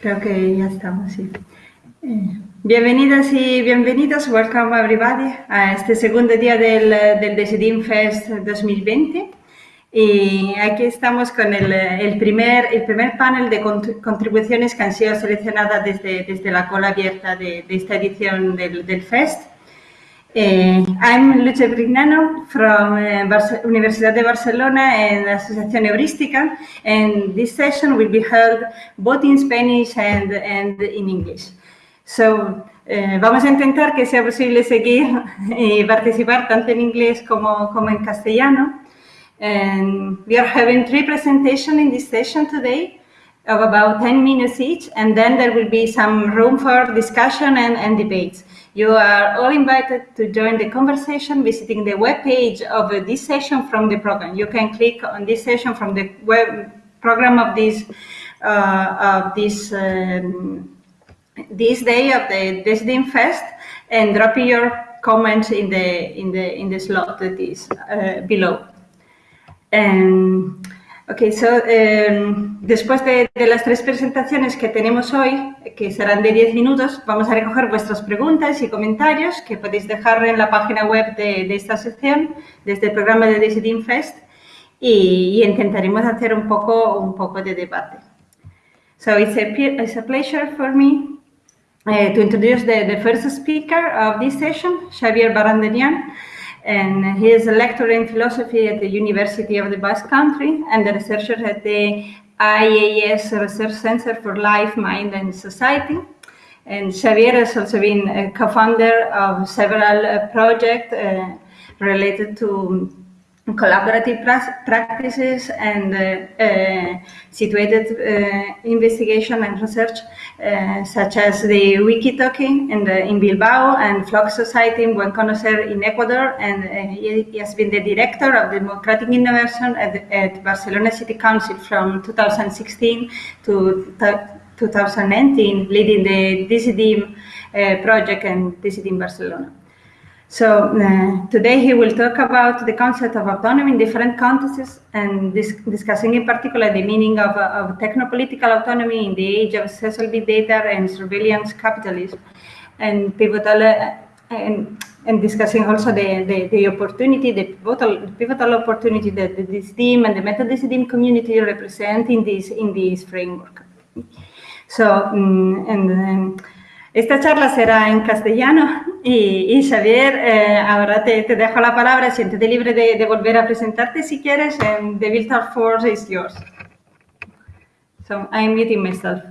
Creo que ya estamos, sí. Eh, bienvenidas y bienvenidos, welcome everybody a este segundo día del, del Decidim Fest 2020. Y aquí estamos con el, el, primer, el primer panel de contribuciones que han sido seleccionadas desde, desde la cola abierta de, de esta edición del, del Fest. Uh, I'm Luce Brignano from uh, Universidad de Barcelona and Asociación Heurística, and this session will be held both in Spanish and, and in English. So, uh, vamos a intentar que sea posible seguir y participar tanto en inglés como, como en castellano. And we are having three presentations in this session today of about 10 minutes each, and then there will be some room for discussion and, and debates. You are all invited to join the conversation visiting the web page of this session from the program. You can click on this session from the web program of this uh, of this um, this day of the Decidim Fest and drop your comments in the in the in the slot that is uh, below. And Ok, so, eh, después de, de, las tres presentaciones que tenemos hoy, que serán de 10 minutos, vamos a recoger vuestras preguntas y comentarios que podéis dejar en la página web de, de esta sección, desde el programa de Decidim Fest, y, y, intentaremos hacer un poco, un poco de debate. So, it's a, it's a pleasure for me uh, to introduce the, the first speaker of this session, Xavier Barandelian. And he is a lecturer in philosophy at the University of the Basque Country and a researcher at the IAS Research Center for Life, Mind and Society. And Xavier has also been a co-founder of several uh, projects uh, related to collaborative practices and uh, uh, situated uh, investigation and research, such as the Wikitalking in, the, in Bilbao and Flock Society in Buen Conocer in Ecuador. And he has been the director of Democratic Innovation at, at Barcelona City Council from 2016 to 2019, leading the DCDIM uh, project and DCDIM Barcelona. So uh, today he will talk about the concept of autonomy in different contexts and dis discussing in particular the meaning of, of technopolitical autonomy in the age of social big data and surveillance capitalism and pivotal uh, and, and discussing also the, the, the opportunity, the pivotal, pivotal opportunity that this team and the team community represent in this, in this framework. So, um, and um, Esta charla será en castellano y, y Xavier, eh, ahora te, te, dejo la palabra, siéntete libre de, de, volver a presentarte si quieres, and the virtual force is yours. So, I'm muting myself.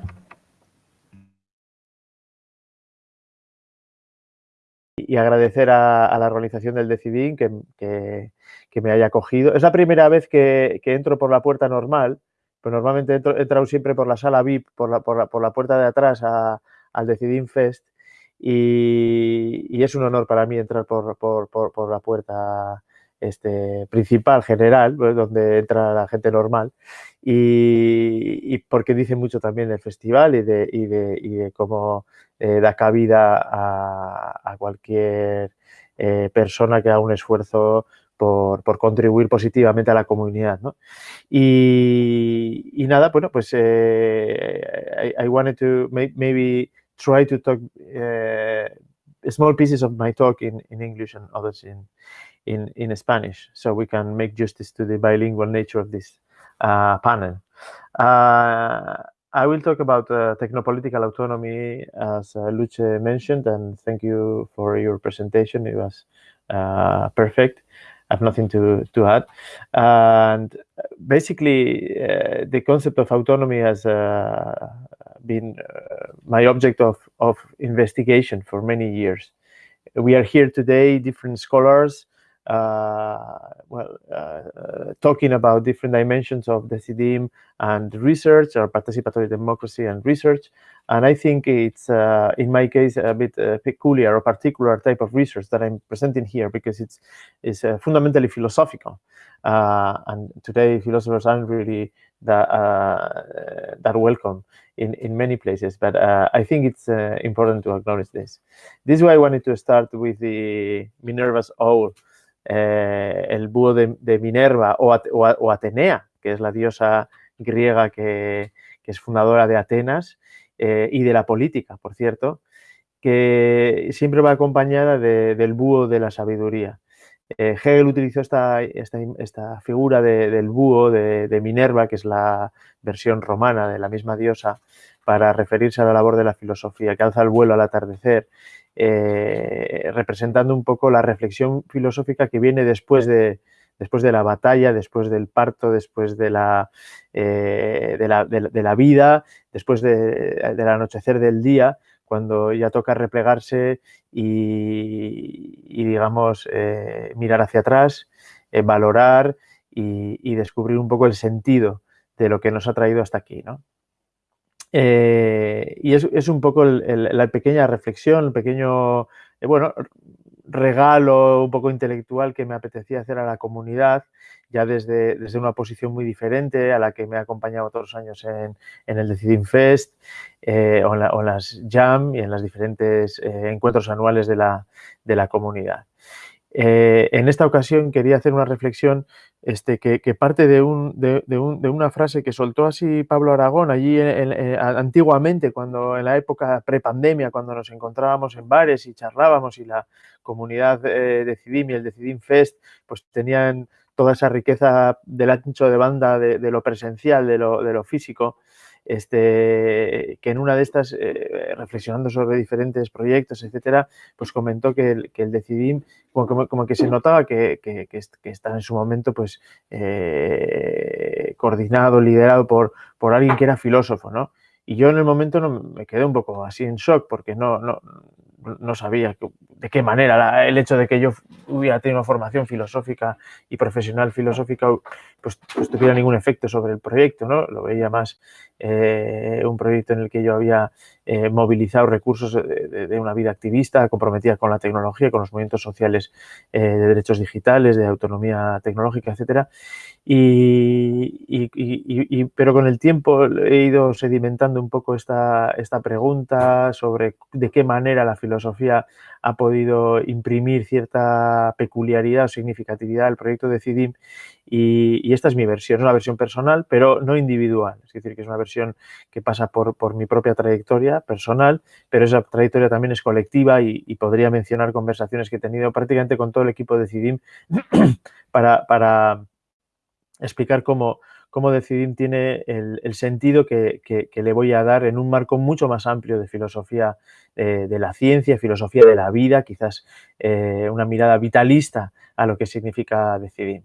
Y agradecer a, a la organización del Decidín que, que, que, me haya acogido. Es la primera vez que, que entro por la puerta normal, pero normalmente he entrado siempre por la sala VIP, por la, por la, por la puerta de atrás a, al Decidim Fest y, es un honor para mí entrar por, por, por, la puerta este, principal, general, donde entra la gente normal y, y, porque dice mucho también del festival y de, y de, y de cómo eh, da cabida a, a cualquier eh, persona que haga un esfuerzo por, por, contribuir positivamente a la comunidad. ¿no? Y, y, nada, bueno, pues eh, I, I, wanted to maybe try to talk uh, small pieces of my talk in, in English and others in, in, in Spanish, so we can make justice to the bilingual nature of this uh, panel. Uh, I will talk about uh, technopolitical autonomy, as uh, Luce mentioned, and thank you for your presentation. It was uh, perfect. I have nothing to, to add. And basically, the concept of autonomy as uh, been uh, my object of, of investigation for many years. We are here today, different scholars, uh, well, uh, talking about different dimensions of the CDIM and research or participatory democracy and research. And I think it's, in my case, a bit peculiar or particular type of research that I'm presenting here because it's, it's fundamentally philosophical. and today, philosophers aren't really that, that welcome in, in many places, but I think it's important to acknowledge this. This is why I wanted to start with the Minerva's owl, eh, el búho de, Minerva o, Atenea, que es la diosa griega que, que, es fundadora de Atenas y de la política, por cierto, que siempre va acompañada del búho de la sabiduría. Eh, Hegel utilizó esta, esta, figura del búho de, Minerva, que es la versión romana de la misma diosa, para referirse a la labor de la filosofía, que alza el vuelo al atardecer, eh, representando un poco la reflexión filosófica que viene después de, después de la batalla, después del parto, después de la, eh, de, la vida, después del anochecer del día, cuando ya toca replegarse y, digamos, eh, mirar hacia atrás, eh, valorar y, descubrir un poco el sentido de lo que nos ha traído hasta aquí, ¿no? Eh, y es, un poco la pequeña reflexión, el pequeño, bueno, regalo un poco intelectual que me apetecía hacer a la comunidad, ya desde, desde una posición muy diferente a la que me ha acompañado otros años en, el Decidim Fest eh, o, en las Jam y en los diferentes eh, encuentros anuales de la, de la comunidad. Eh, en esta ocasión quería hacer una reflexión este, que, parte de, un, de, una frase que soltó así Pablo Aragón allí antiguamente, cuando en la época prepandemia, cuando nos encontrábamos en bares y charlábamos y la comunidad de Cidim y el Decidim Fest pues tenían toda esa riqueza del ancho de banda de, lo presencial, de lo, de lo físico, este, que en una de estas, eh, reflexionando sobre diferentes proyectos, etcétera, pues comentó que el, que el Decidim, como, que se notaba que, que, está en su momento pues eh, coordinado, liderado por, por alguien que era filósofo, ¿no? Y yo en el momento no, me quedé un poco así en shock porque no, no, no sabía de qué manera el hecho de que yo hubiera tenido formación filosófica y profesional filosófica pues, pues, tuviera ningún efecto sobre el proyecto, ¿no? Lo veía más eh, un proyecto en el que yo había eh, movilizado recursos de, una vida activista comprometida con la tecnología, con los movimientos sociales eh, de derechos digitales, de autonomía tecnológica, etcétera. Y, pero con el tiempo he ido sedimentando un poco esta, esta pregunta sobre de qué manera la filosofía ha podido imprimir cierta peculiaridad o significatividad al proyecto de CIDIM y, esta es mi versión, es una versión personal, pero no individual, es decir, que es una versión que pasa por, por mi propia trayectoria personal, pero esa trayectoria también es colectiva y, podría mencionar conversaciones que he tenido prácticamente con todo el equipo de CIDIM para, para explicar cómo, cómo Decidim tiene el, sentido que, le voy a dar en un marco mucho más amplio de filosofía eh, de la ciencia, filosofía de la vida, quizás eh, una mirada vitalista a lo que significa Decidim.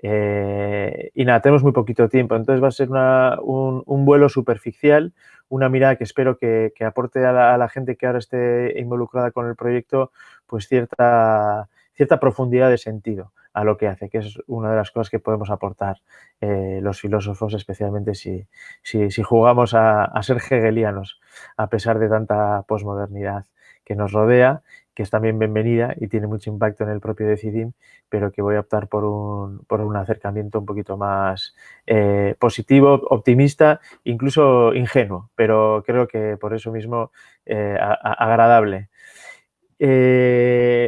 Eh, y nada, tenemos muy poquito tiempo, entonces va a ser un, vuelo superficial, una mirada que espero que, aporte a la, a la, gente que ahora esté involucrada con el proyecto, pues cierta, cierta profundidad de sentido a lo que hace, que es una de las cosas que podemos aportar eh, los filósofos, especialmente si, si, jugamos a, ser hegelianos, a pesar de tanta posmodernidad que nos rodea, que es también bienvenida y tiene mucho impacto en el propio Decidim, pero que voy a optar por un, por un acercamiento un poquito más eh, positivo, optimista, incluso ingenuo, pero creo que por eso mismo eh, agradable.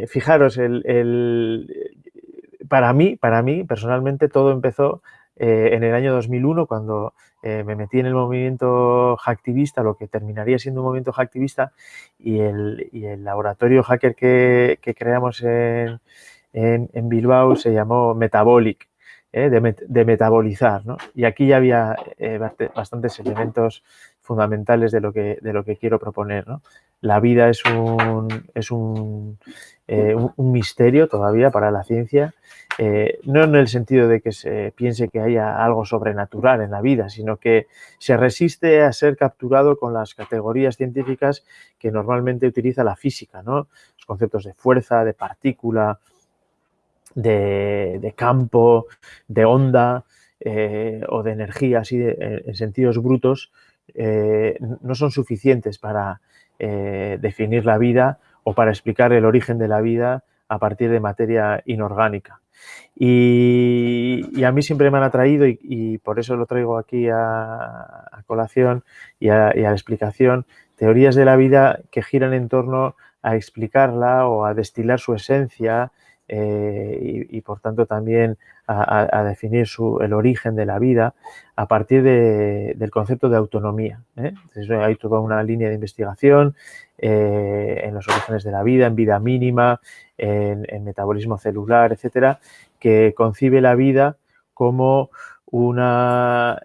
fijaros, el, para mí, para mí, personalmente, todo empezó eh, en el año 2001, cuando eh, me metí en el movimiento hacktivista, lo que terminaría siendo un movimiento hacktivista, y el, laboratorio hacker que, creamos en, Bilbao se llamó Metabolic, eh, de, metabolizar. Y aquí ya había bastantes elementos fundamentales de lo que, de lo que quiero proponer. La vida es un, es un, un misterio todavía para la ciencia eh, no en el sentido de que se piense que haya algo sobrenatural en la vida, sino que se resiste a ser capturado con las categorías científicas que normalmente utiliza la física, ¿no? Los conceptos de fuerza, de partícula, de, campo, de onda eh, o de energía, así en sentidos brutos, eh, no son suficientes para definir la vida o para explicar el origen de la vida a partir de materia inorgánica. Y, a mí siempre me han atraído y, por eso lo traigo aquí a, colación y a, la explicación, teorías de la vida que giran en torno a explicarla o a destilar su esencia y, por tanto también a, definir el origen de la vida a partir del concepto de autonomía. hay toda una línea de investigación en los orígenes de la vida, en vida mínima, en, metabolismo celular, etcétera, que concibe la vida como una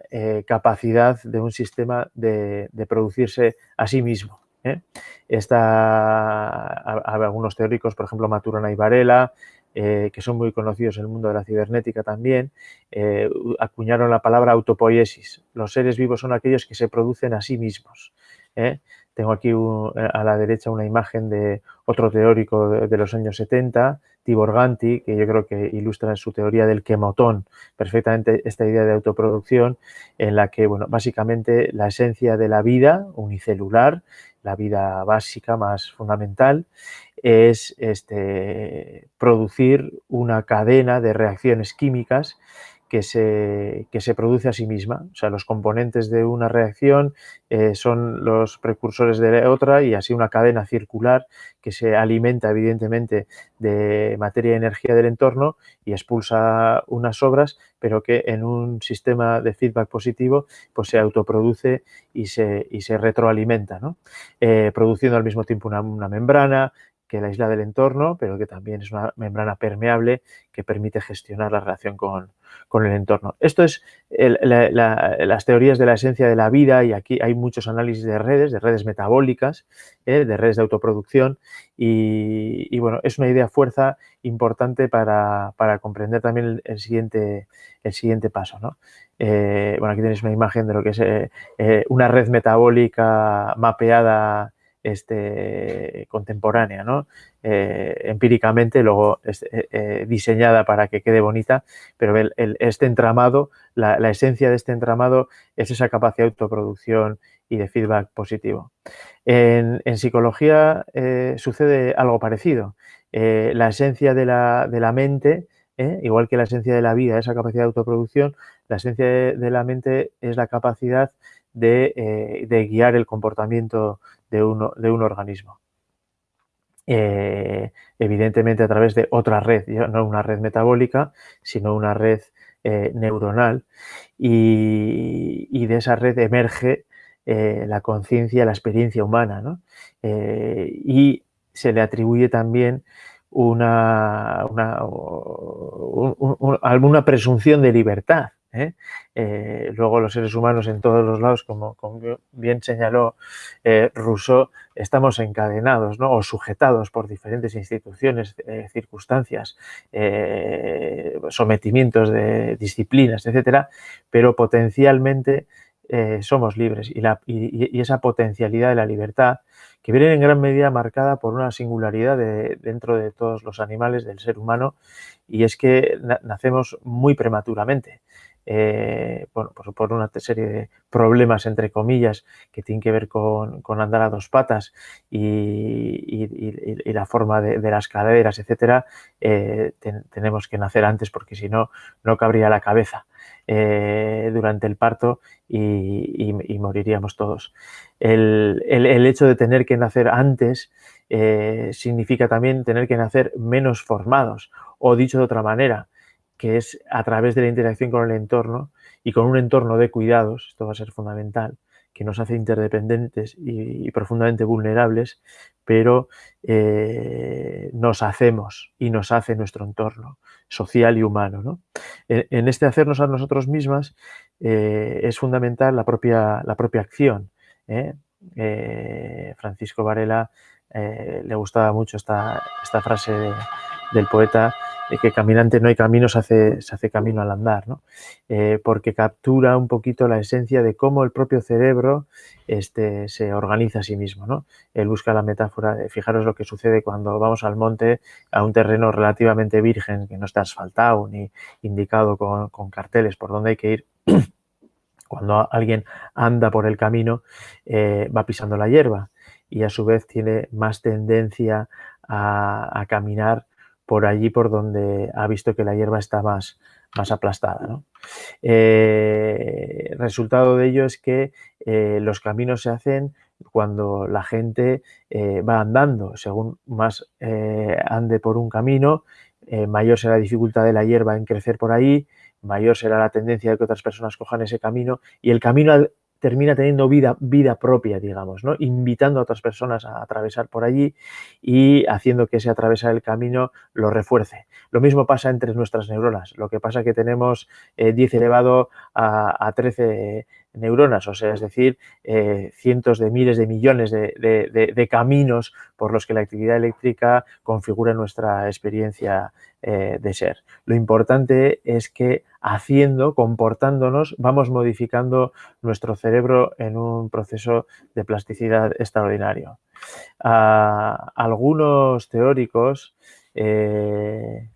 capacidad de un sistema de, producirse a sí mismo. ¿eh? Está, algunos teóricos, por ejemplo, Maturana y Varela, eh, que son muy conocidos en el mundo de la cibernética también, eh, acuñaron la palabra autopoiesis. Los seres vivos son aquellos que se producen a sí mismos. Tengo aquí a la derecha una imagen de otro teórico de, los años 70, Tibor Ganti, que yo creo que ilustra en su teoría del quemotón perfectamente esta idea de autoproducción, en la que, bueno, básicamente la esencia de la vida unicelular la vida básica más fundamental, es este, producir una cadena de reacciones químicas que se, que se, produce a sí misma. O sea, los componentes de una reacción eh, son los precursores de otra y así una cadena circular que se alimenta evidentemente de materia y energía del entorno y expulsa unas obras, pero que en un sistema de feedback positivo pues se autoproduce y se, y se retroalimenta, ¿no? Eh, produciendo al mismo tiempo una membrana, que la isla del entorno, pero que también es una membrana permeable que permite gestionar la relación con, el entorno. Esto es las teorías de la esencia de la vida y aquí hay muchos análisis de redes, de redes metabólicas, ¿eh? de redes de autoproducción y, bueno, es una idea fuerza importante para, comprender también el, siguiente, el siguiente paso. Eh, bueno, aquí tenéis una imagen de lo que es eh, una red metabólica mapeada este, contemporánea, ¿no? Eh, empíricamente, luego eh, eh, diseñada para que quede bonita, pero este entramado, la, esencia de este entramado es esa capacidad de autoproducción y de feedback positivo. En, psicología sucede algo parecido. la esencia de la, de la mente, igual que la esencia de la vida, esa capacidad de autoproducción, la esencia de, la mente es la capacidad de, de guiar el comportamiento de, uno, de un organismo. Eh, evidentemente a través de otra red, no una red metabólica, sino una red eh, neuronal y, de esa red emerge eh, la conciencia, la experiencia humana y se le atribuye también una, una, alguna presunción de libertad. ¿Eh? Eh, luego los seres humanos en todos los lados, como, bien señaló eh, Rousseau, estamos encadenados o sujetados por diferentes instituciones, circunstancias, sometimientos de disciplinas, etcétera, pero potencialmente somos libres y, y, esa potencialidad de la libertad que viene en gran medida marcada por una singularidad dentro de todos los animales del ser humano y es que nacemos muy prematuramente. Eh, bueno, pues por una serie de problemas, entre comillas, que tienen que ver con, andar a dos patas y, la forma de, las caderas, etcétera, eh, tenemos que nacer antes porque si no, no cabría la cabeza eh, durante el parto y, moriríamos todos. El, el, hecho de tener que nacer antes significa también tener que nacer menos formados o dicho de otra manera, que es a través de la interacción con el entorno y con un entorno de cuidados, esto va a ser fundamental, que nos hace interdependentes y, profundamente vulnerables, pero eh, nos hacemos y nos hace nuestro entorno social y humano. En, este hacernos a nosotros mismas eh, es fundamental la propia, la propia acción. ¿eh? Francisco Varela le gustaba mucho esta, esta frase del poeta que caminante no hay camino, se hace, se hace camino al andar, ¿no? Eh, porque captura un poquito la esencia de cómo el propio cerebro este, se organiza a sí mismo. ¿no? Él busca la metáfora de, fijaros lo que sucede cuando vamos al monte, a un terreno relativamente virgen, que no está asfaltado ni indicado con, carteles por dónde hay que ir. Cuando alguien anda por el camino, eh, va pisando la hierba y a su vez tiene más tendencia a, a caminar por allí por donde ha visto que la hierba está más, más aplastada. Eh, resultado de ello es que eh, los caminos se hacen cuando la gente eh, va andando. Según más ande por un camino, mayor será la dificultad de la hierba en crecer por ahí, mayor será la tendencia de que otras personas cojan ese camino y el camino termina teniendo vida, vida propia, digamos, ¿no? invitando a otras personas a atravesar por allí y haciendo que ese atravesar el camino lo refuerce. Lo mismo pasa entre nuestras neuronas, lo que pasa es que tenemos 10 eh, elevado a, a 13 neuronas, o sea, es decir, eh, cientos de miles de millones de, caminos por los que la actividad eléctrica configura nuestra experiencia eh, de ser. Lo importante es que haciendo, comportándonos, vamos modificando nuestro cerebro en un proceso de plasticidad extraordinario. Algunos teóricos eh,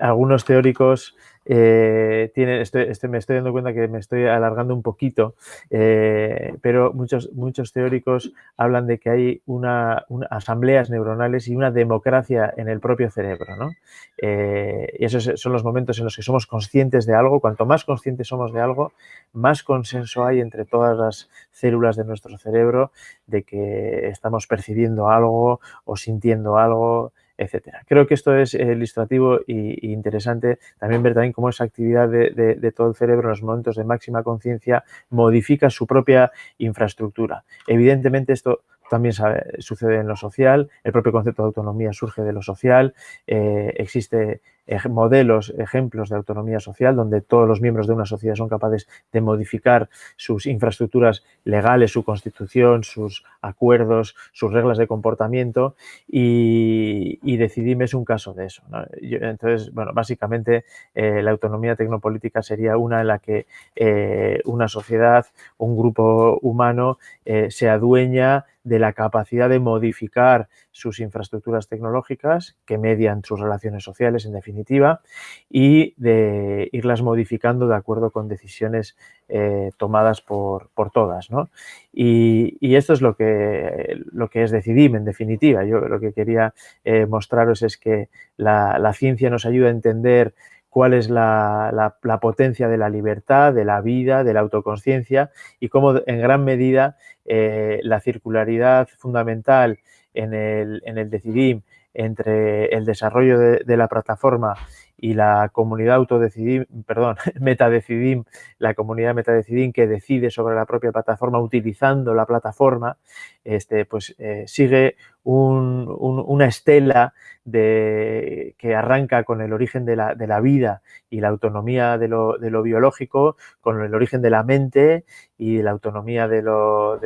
algunos teóricos eh, tienen, me estoy dando cuenta que me estoy alargando un poquito, eh, pero muchos, muchos teóricos hablan de que hay una, asambleas neuronales y una democracia en el propio cerebro. ¿no? Eh, y esos son los momentos en los que somos conscientes de algo. Cuanto más conscientes somos de algo, más consenso hay entre todas las células de nuestro cerebro de que estamos percibiendo algo o sintiendo algo, etcétera. Creo que esto es ilustrativo e interesante también ver también cómo esa actividad de, todo el cerebro en los momentos de máxima conciencia modifica su propia infraestructura. Evidentemente esto también sucede en lo social, el propio concepto de autonomía surge de lo social, eh, existe modelos, ejemplos de autonomía social, donde todos los miembros de una sociedad son capaces de modificar sus infraestructuras legales, su constitución, sus acuerdos, sus reglas de comportamiento y, y es un caso de eso. entonces, bueno, básicamente eh, la autonomía tecnopolítica sería una en la que eh, una sociedad, un grupo humano eh, se adueña de la capacidad de modificar sus infraestructuras tecnológicas que median sus relaciones sociales, en definitiva, y de irlas modificando de acuerdo con decisiones eh, tomadas por, todas. ¿no? Y, esto es lo que, lo que es Decidim, en definitiva. Yo lo que quería eh, mostraros es que la, ciencia nos ayuda a entender cuál es la, potencia de la libertad, de la vida, de la autoconsciencia y cómo en gran medida eh, la circularidad fundamental en el, en el Decidim entre el desarrollo de, la plataforma y la comunidad autodecidim, perdón, metadecidim, la comunidad metadecidim que decide sobre la propia plataforma utilizando la plataforma, este, pues eh, sigue una estela de, que arranca con el origen de la, de la vida y la autonomía de lo, de lo, biológico, con el origen de la mente y la autonomía de lo,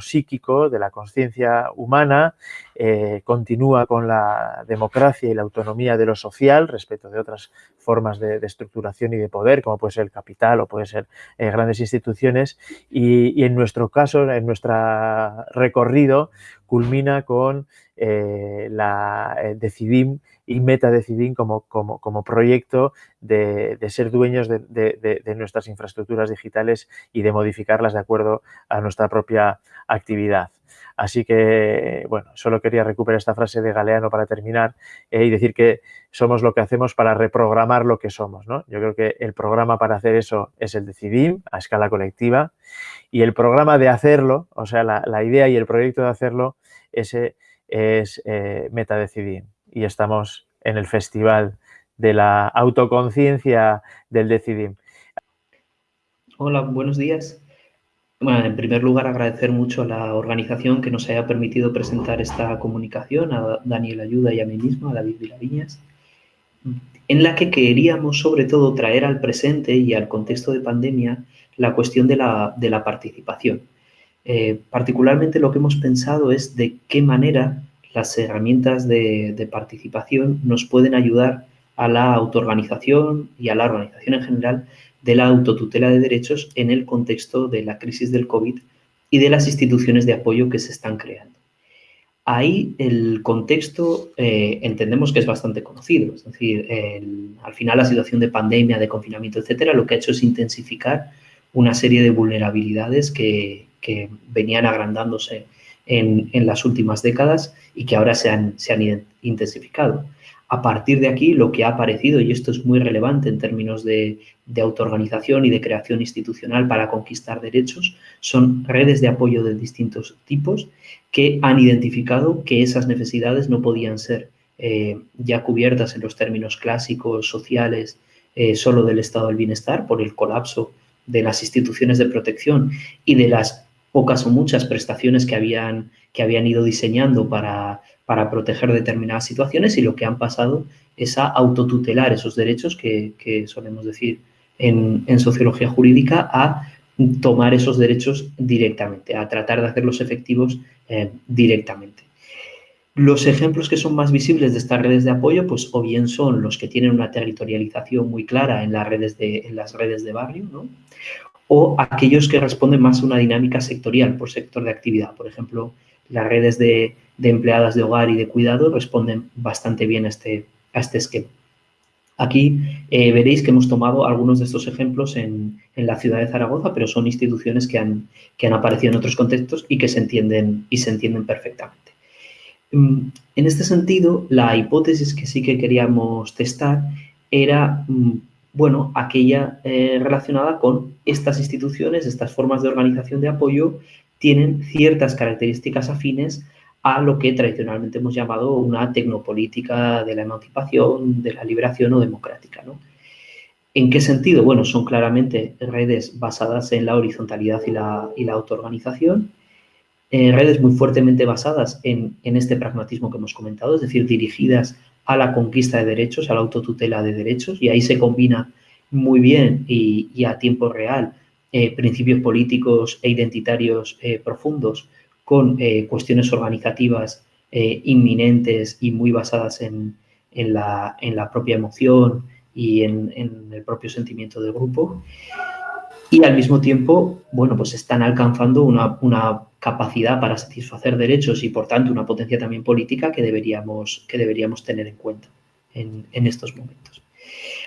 psíquico, de la conciencia humana, eh, continúa con la democracia y la autonomía de lo social respecto de otras formas de, estructuración y de poder, como puede ser el capital o puede ser eh, grandes instituciones, y, y en nuestro caso, en nuestro recorrido, culmina con eh, la eh, Decidim y Meta Decidim como, como, como proyecto de, ser dueños de, nuestras infraestructuras digitales y de modificarlas de acuerdo a nuestra propia actividad. Así que, bueno, solo quería recuperar esta frase de Galeano para terminar eh, y decir que somos lo que hacemos para reprogramar lo que somos. ¿no? Yo creo que el programa para hacer eso es el Decidim a escala colectiva y el programa de hacerlo, o sea, la idea y el proyecto de hacerlo ese es eh, Metadecidim y estamos en el festival de la autoconciencia del Decidim. Hola, buenos días. Bueno, en primer lugar, agradecer mucho a la organización que nos haya permitido presentar esta comunicación, a Daniel Ayuda y a mí mismo, a David Vilaviñas, en la que queríamos sobre todo traer al presente y al contexto de pandemia la cuestión de la, de la participación. Eh, particularmente lo que hemos pensado es de qué manera las herramientas de, participación nos pueden ayudar a la autoorganización y a la organización en general de la autotutela de derechos en el contexto de la crisis del COVID y de las instituciones de apoyo que se están creando. Ahí el contexto eh, entendemos que es bastante conocido, es decir, al final la situación de pandemia, de confinamiento, etcétera, lo que ha hecho es intensificar una serie de vulnerabilidades que, venían agrandándose en, las últimas décadas y que ahora se han, se han intensificado. A partir de aquí, lo que ha aparecido, y esto es muy relevante en términos de, autoorganización y de creación institucional para conquistar derechos, son redes de apoyo de distintos tipos que han identificado que esas necesidades no podían ser eh, ya cubiertas en los términos clásicos, sociales, eh, solo del estado del bienestar por el colapso de las instituciones de protección y de las pocas o muchas prestaciones que habían, que habían ido diseñando para, para proteger determinadas situaciones y lo que han pasado es a autotutelar esos derechos que, solemos decir en, sociología jurídica, a tomar esos derechos directamente, a tratar de hacerlos efectivos eh, directamente. Los ejemplos que son más visibles de estas redes de apoyo, pues o bien son los que tienen una territorialización muy clara en las redes de, en las redes de barrio, ¿no? o aquellos que responden más a una dinámica sectorial por sector de actividad. Por ejemplo, las redes de, empleadas de hogar y de cuidado responden bastante bien a este, este esquema. Aquí eh, veréis que hemos tomado algunos de estos ejemplos en, la ciudad de Zaragoza, pero son instituciones que han, que han aparecido en otros contextos y que se entienden, y se entienden perfectamente. Mm, en este sentido, la hipótesis que sí que queríamos testar era, mm, bueno, aquella eh, relacionada con estas instituciones, estas formas de organización de apoyo, tienen ciertas características afines a lo que tradicionalmente hemos llamado una tecnopolítica de la emancipación, de la liberación o democrática. ¿En qué sentido? Bueno, son claramente redes basadas en la horizontalidad y la, y la autoorganización, eh, redes muy fuertemente basadas en, este pragmatismo que hemos comentado, es decir, dirigidas a la conquista de derechos, a la autotutela de derechos, y ahí se combina muy bien y, a tiempo real eh, principios políticos e identitarios eh, profundos con cuestiones organizativas inminentes y muy basadas en, la, propia emoción y en, el propio sentimiento de grupo y al mismo tiempo, bueno, pues están alcanzando una, capacidad para satisfacer derechos y, por tanto, una potencia también política que deberíamos, que deberíamos tener en cuenta en, estos momentos.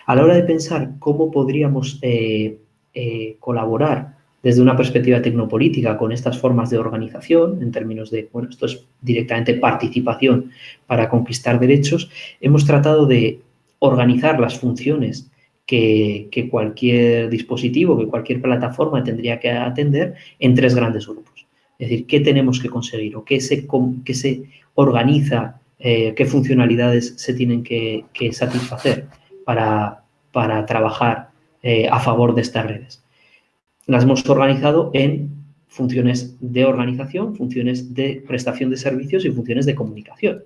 A la hora de pensar cómo podríamos eh, eh, colaborar desde una perspectiva tecnopolítica con estas formas de organización, en términos de, bueno, esto es directamente participación para conquistar derechos, hemos tratado de organizar las funciones que, cualquier dispositivo, que cualquier plataforma tendría que atender en tres grandes grupos. Es decir, qué tenemos que conseguir o qué se, organiza, eh, qué funcionalidades se tienen que, satisfacer para, para trabajar eh, a favor de estas redes. Las hemos organizado en funciones de organización, funciones de prestación de servicios y funciones de comunicación.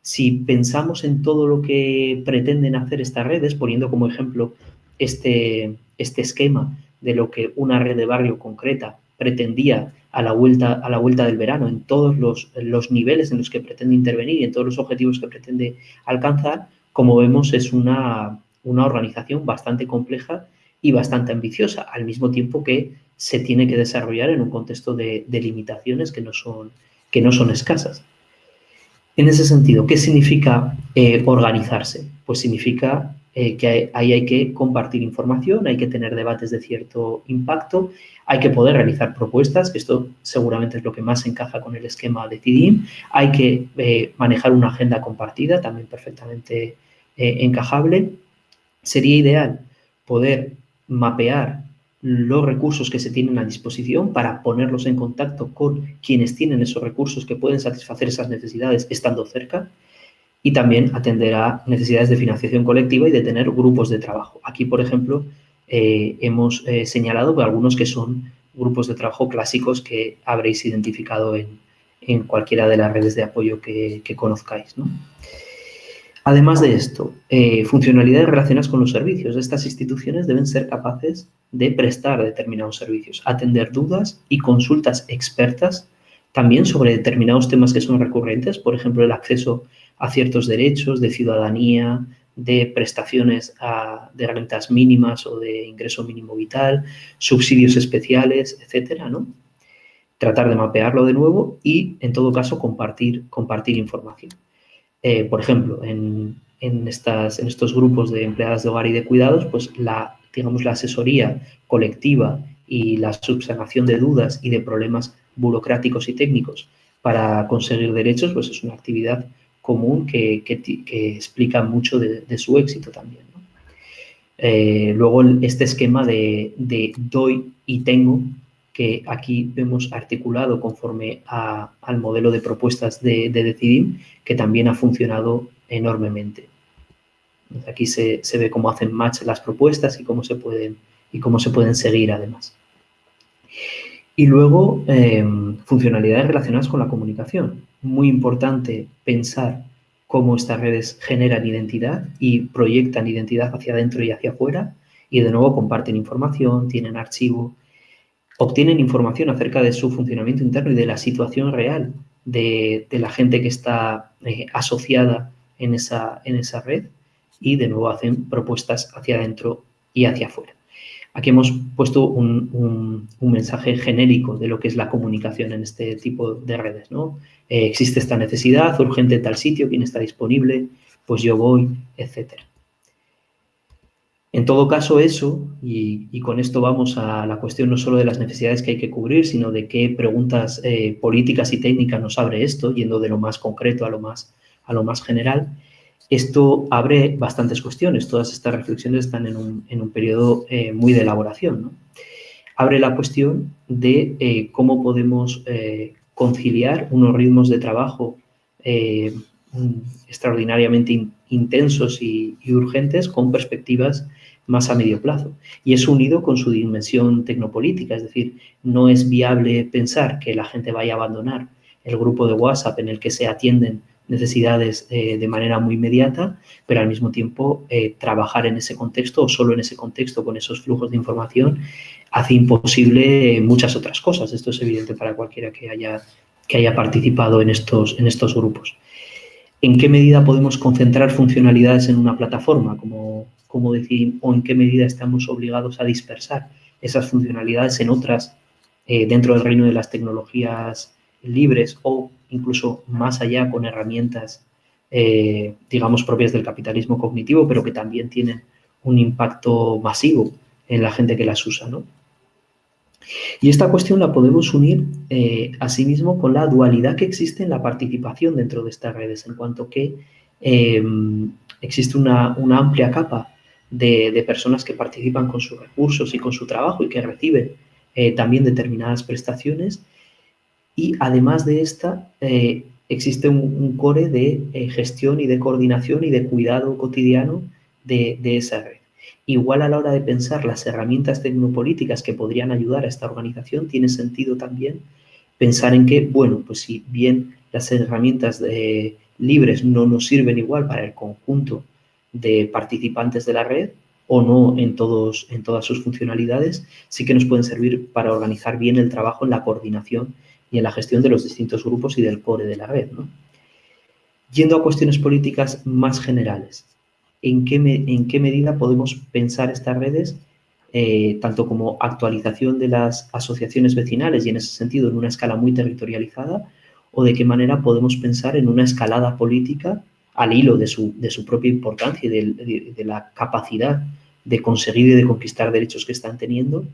Si pensamos en todo lo que pretenden hacer estas redes, poniendo como ejemplo este, este esquema de lo que una red de barrio concreta pretendía a la vuelta, a la vuelta del verano, en todos los, los, niveles en los que pretende intervenir y en todos los objetivos que pretende alcanzar, como vemos es una, una organización bastante compleja y bastante ambiciosa, al mismo tiempo que se tiene que desarrollar en un contexto de, limitaciones que no, son, que no son escasas. En ese sentido, ¿qué significa eh, organizarse? Pues significa eh, que ahí hay que compartir información, hay que tener debates de cierto impacto, hay que poder realizar propuestas, que esto seguramente es lo que más encaja con el esquema de CIDIM, hay que eh, manejar una agenda compartida, también perfectamente encajable. Sería ideal poder mapear los recursos que se tienen a disposición para ponerlos en contacto con quienes tienen esos recursos que pueden satisfacer esas necesidades estando cerca y también atender a necesidades de financiación colectiva y de tener grupos de trabajo. Aquí, por ejemplo, eh, hemos eh, señalado algunos que son grupos de trabajo clásicos que habréis identificado en, cualquiera de las redes de apoyo que, que conozcáis. ¿no? Además de esto, eh, funcionalidades relacionadas con los servicios. Estas instituciones deben ser capaces de prestar determinados servicios, atender dudas y consultas expertas también sobre determinados temas que son recurrentes, por ejemplo, el acceso a ciertos derechos de ciudadanía, de prestaciones de rentas mínimas o de ingreso mínimo vital, subsidios especiales, etcétera, ¿no? Tratar de mapearlo de nuevo y, en todo caso, compartir información. Eh, por ejemplo, en, estas, en estos grupos de empleadas de hogar y de cuidados, pues la, digamos, la asesoría colectiva y la subsanación de dudas y de problemas burocráticos y técnicos para conseguir derechos, pues es una actividad común que, explica mucho de, su éxito también. Eh, luego este esquema de, doy y tengo que aquí vemos articulado conforme al modelo de propuestas de, de Decidim, que también ha funcionado enormemente. Aquí se, ve cómo hacen match las propuestas y cómo se pueden, y cómo se pueden seguir además. Y luego, em, funcionalidades relacionadas con la comunicación. Muy importante pensar cómo estas redes generan identidad y proyectan identidad hacia adentro y hacia afuera. Y de nuevo comparten información, tienen archivo, obtienen información acerca de su funcionamiento interno y de la situación real de, la gente que está eh, asociada en esa, en esa red y de nuevo hacen propuestas hacia adentro y hacia afuera. Aquí hemos puesto un, mensaje genérico de lo que es la comunicación en este tipo de redes. ¿no? Eh, existe esta necesidad urgente en tal sitio, quién está disponible, pues yo voy, etcétera. En todo caso, eso, y, con esto vamos a la cuestión no solo de las necesidades que hay que cubrir, sino de qué preguntas eh, políticas y técnicas nos abre esto, yendo de lo más concreto a lo más, a lo más general, esto abre bastantes cuestiones, todas estas reflexiones están en un, periodo eh, muy de elaboración. Abre la cuestión de eh, cómo podemos conciliar unos ritmos de trabajo extraordinariamente intensos y, urgentes con perspectivas más a medio plazo. Y es unido con su dimensión tecnopolítica, es decir, no es viable pensar que la gente vaya a abandonar el grupo de WhatsApp en el que se atienden necesidades eh, de manera muy inmediata, pero al mismo tiempo eh, trabajar en ese contexto o solo en ese contexto con esos flujos de información hace imposible muchas otras cosas. Esto es evidente para cualquiera que haya, que haya participado en estos, en estos grupos. ¿En qué medida podemos concentrar funcionalidades en una plataforma, como, como decir, o en qué medida estamos obligados a dispersar esas funcionalidades en otras eh, dentro del reino de las tecnologías libres o incluso más allá con herramientas, eh, digamos, propias del capitalismo cognitivo, pero que también tienen un impacto masivo en la gente que las usa, ¿no? Y esta cuestión la podemos unir eh, asimismo con la dualidad que existe en la participación dentro de estas redes, en cuanto que em, existe una, amplia capa de, personas que participan con sus recursos y con su trabajo y que reciben eh, también determinadas prestaciones y además de esta, eh, existe un, core de gestión y de coordinación y de cuidado cotidiano de, esa red. Igual a la hora de pensar las herramientas tecnopolíticas que podrían ayudar a esta organización, tiene sentido también pensar en que, bueno, pues si bien las herramientas libres no nos sirven igual para el conjunto de participantes de la red, o no en, todos, en todas sus funcionalidades, sí que nos pueden servir para organizar bien el trabajo en la coordinación y en la gestión de los distintos grupos y del core de la red. Yendo a cuestiones políticas más generales, ¿en qué, en qué medida podemos pensar estas redes eh, tanto como actualización de las asociaciones vecinales y en ese sentido en una escala muy territorializada, o de qué manera podemos pensar en una escalada política al hilo de su, de su propia importancia y de, la capacidad de conseguir y de conquistar derechos que están teniendo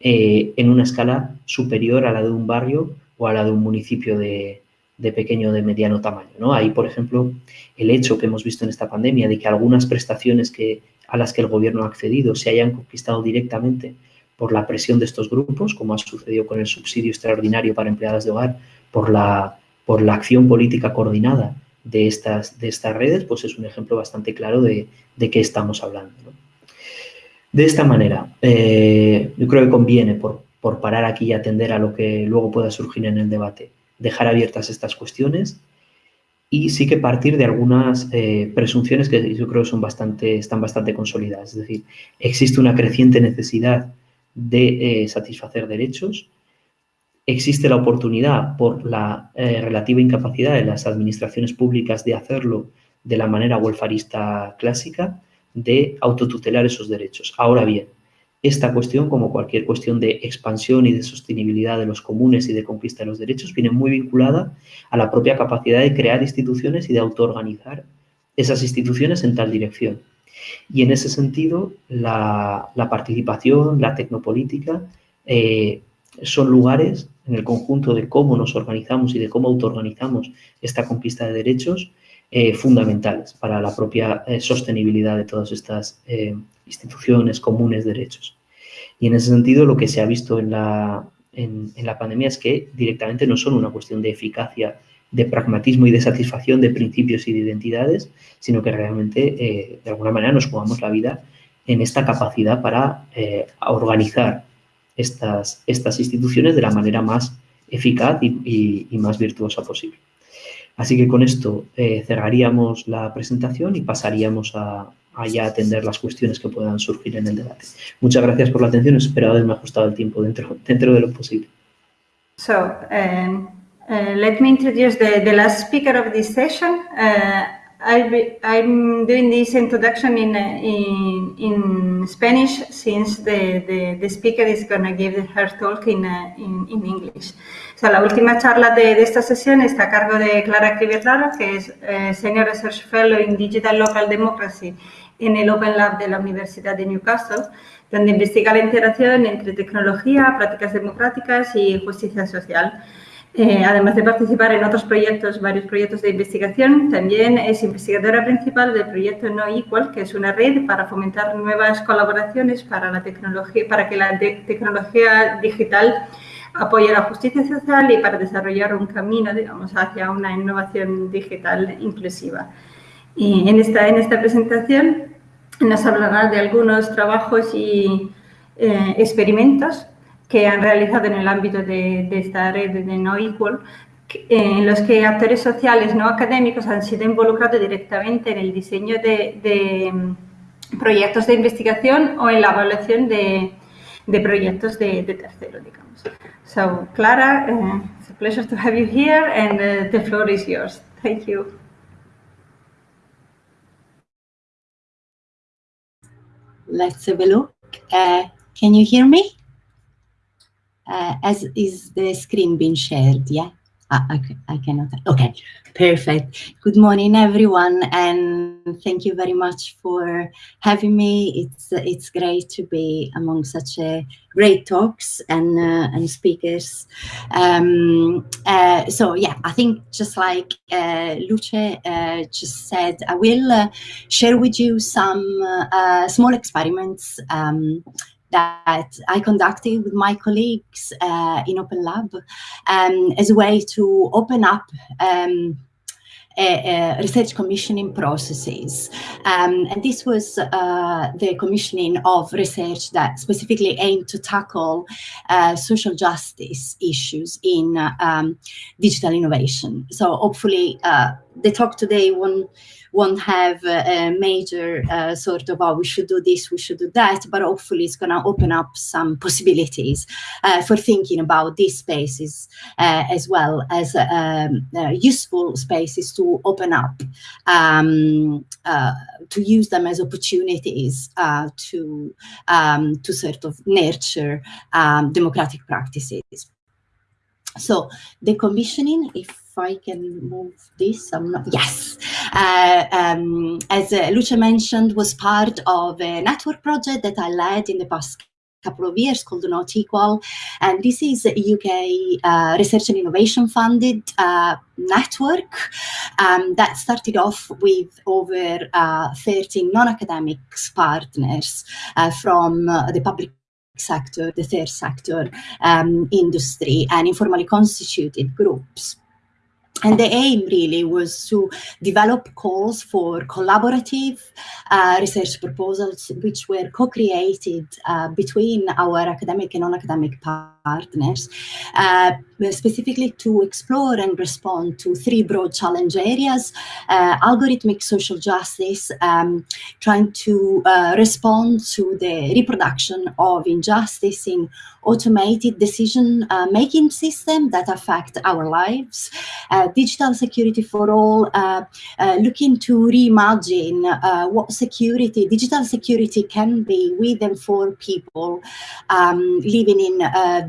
eh, en una escala superior a la de un barrio o a la de un municipio de, pequeño o de mediano tamaño. ¿no? Ahí, por ejemplo, el hecho que hemos visto en esta pandemia de que algunas prestaciones que, a las que el gobierno ha accedido se hayan conquistado directamente por la presión de estos grupos, como ha sucedido con el subsidio extraordinario para empleadas de hogar, por la, por la acción política coordinada de estas, de estas redes, pues es un ejemplo bastante claro de, de qué estamos hablando. De esta manera, eh, yo creo que conviene, por, por parar aquí y atender a lo que luego pueda surgir en el debate. Dejar abiertas estas cuestiones y sí que partir de algunas eh, presunciones que yo creo son bastante, están bastante consolidadas. Es decir, existe una creciente necesidad de eh, satisfacer derechos, existe la oportunidad por la eh, relativa incapacidad de las administraciones públicas de hacerlo de la manera welfarista clásica, de autotutelar esos derechos. Ahora bien, esta cuestión, como cualquier cuestión de expansión y de sostenibilidad de los comunes y de conquista de los derechos, viene muy vinculada a la propia capacidad de crear instituciones y de autoorganizar esas instituciones en tal dirección. Y en ese sentido, la, participación, la tecnopolítica, eh, son lugares en el conjunto de cómo nos organizamos y de cómo autoorganizamos esta conquista de derechos eh, fundamentales para la propia eh, sostenibilidad de todas estas instituciones comunes derechos. Y en ese sentido lo que se ha visto en la, en, la pandemia es que directamente no son una cuestión de eficacia de pragmatismo y de satisfacción de principios y de identidades, sino que realmente, eh, de alguna manera, nos jugamos la vida en esta capacidad para eh, organizar estas, estas instituciones de la manera más eficaz y, más virtuosa posible. Así que con esto eh, cerraríamos la presentación y pasaríamos a, ya atender las cuestiones que puedan surgir en el debate. Muchas gracias por la atención. Espero haberme ajustado el tiempo dentro, dentro de lo posible. So, um, uh, let me introduce the, the last speaker of this session. Uh, I am doing this introduction in, in, in Spanish since the, the, the speaker is going to give her talk in, in, in, English. So, la última charla de, de, esta sesión está a cargo de Clara Crivetlaro, que es eh, Senior Research Fellow in Digital Local Democracy en el Open Lab de la Universidad de Newcastle, donde investiga la interacción entre tecnología, prácticas democráticas y justicia social. Eh, además de participar en otros proyectos, varios proyectos de investigación, también es investigadora principal del proyecto No Equal, que es una red para fomentar nuevas colaboraciones para, la tecnología, para que la tecnología digital apoye la justicia social y para desarrollar un camino, digamos, hacia una innovación digital inclusiva. En esta, en esta presentación nos hablará de algunos trabajos y eh, experimentos que han realizado en el ámbito de, esta red de No Equal, en los que actores sociales no académicos han sido involucrados directamente en el diseño de, mm, proyectos de investigación o en la evaluación de, proyectos de, terceros, digamos. So, Clara, uh, it's a pleasure to have you here and uh, the floor is yours. Thank you. Let's have a look. Uh, can you hear me? uh, as is the screen being shared, yeah? Ah, okay, I cannot, okay, perfect. Good morning, everyone, and thank you very much for having me. It's it's great to be among such a great talks and uh, and speakers. Um, uh, so yeah, I think just like uh, Luce uh, just said, I will uh, share with you some uh, small experiments um, that I conducted with my colleagues uh, in Open Lab um, as a way to open up um, research commissioning processes. Um, and this was uh, the commissioning of research that specifically aimed to tackle uh, social justice issues in um, digital innovation. So hopefully uh, the talk today won't won't have a, major uh, sort of, oh, we should do this, we should do that, but hopefully it's going to open up some possibilities uh, for thinking about these spaces uh, as well as um, uh, useful spaces to open up, um, uh, to use them as opportunities uh, to, um, to sort of nurture um, democratic practices. So the commissioning, if I can move this, I'm not, yes. Uh, um, as uh, Lucia mentioned, was part of a network project that I led in the past couple of years called Not Equal. And this is a UK uh, research and innovation funded uh, network um, that started off with over uh, 13 non-academic partners uh, from uh, the public sector, the third sector, um, industry, and informally constituted groups. And the aim really was to develop calls for collaborative uh, research proposals, which were co-created uh, between our academic and non-academic partners, uh, specifically to explore and respond to three broad challenge areas, uh, algorithmic social justice, um, trying to uh, respond to the reproduction of injustice in automated decision-making uh, system that affect our lives, digital security for all, looking to reimagine what security, digital security can be with and for people um, living in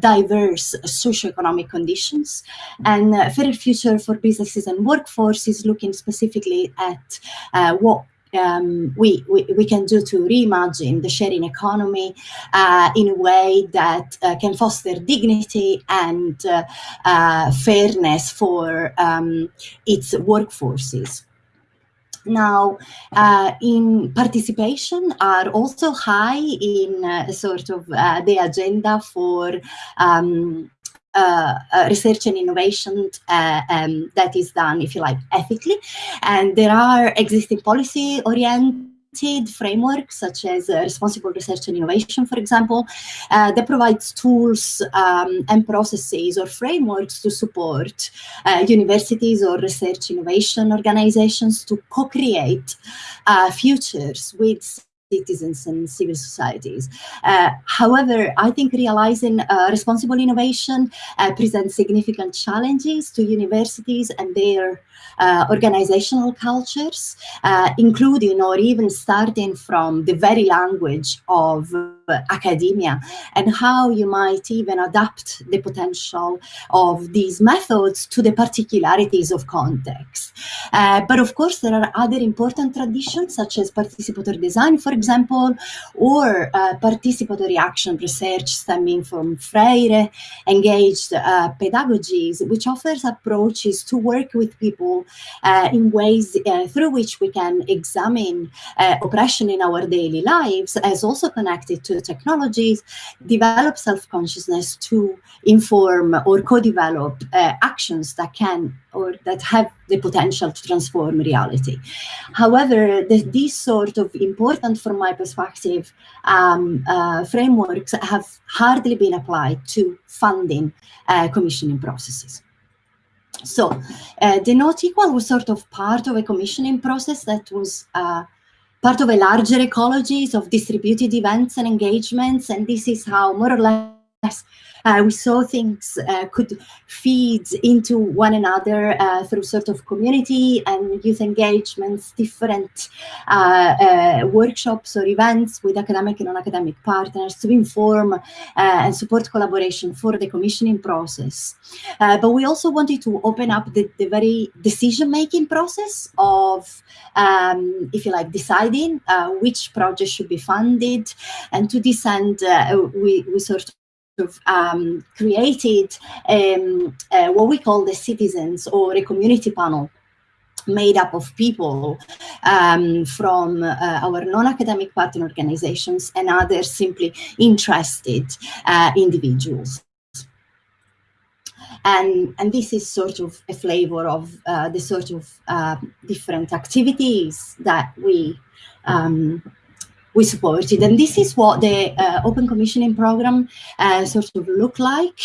diverse socioeconomic conditions. And uh, Fairer Future for Businesses and Workforces looking specifically at uh, what um, we, we, we, can do to reimagine the sharing economy uh, in a way that uh, can foster dignity and uh, uh fairness for um, its workforces. Now, uh, in participation are also high in uh, sort of the agenda for um, uh, uh, research and innovation uh, um, that is done, if you like, ethically. And there are existing policy oriented frameworks such as uh, responsible research and innovation, for example, uh, that provides tools um, and processes or frameworks to support uh, universities or research innovation organizations to co-create futures with citizens and civil societies. Uh, however, I think realizing uh, responsible innovation uh, presents significant challenges to universities and their uh, organizational cultures, uh, including or even starting from the very language of academia and how you might even adapt the potential of these methods to the particularities of context. Uh, but of course, there are other important traditions such as participatory design, for example, or uh, participatory action research stemming from Freire engaged uh, pedagogies, which offers approaches to work with people uh, in ways uh, through which we can examine oppression in our daily lives as also connected to technologies, develop self-consciousness to inform or co-develop uh, actions that can or that have the potential to transform reality. However, the, these sort of important, from my perspective, um, uh, frameworks have hardly been applied to funding uh, commissioning processes. So uh, the not equal was sort of part of a commissioning process that was uh, part of a larger ecologies of distributed events and engagements. And this is how more or less uh, we saw things uh, could feed into one another uh, through sort of community and youth engagements, different uh, uh, workshops or events with academic and non-academic partners to inform uh, and support collaboration for the commissioning process. but we also wanted to open up the, the very decision-making process of, um, if you like, deciding which project should be funded. And to this end, we, we sort um, created um, uh, what we call the citizens or a community panel made up of people um, from uh, our non-academic partner organizations and other simply interested uh, individuals. And, and this is sort of a flavor of uh, the sort of uh, different activities that we um, we supported. And this is what the uh, open commissioning program uh, sort of look like.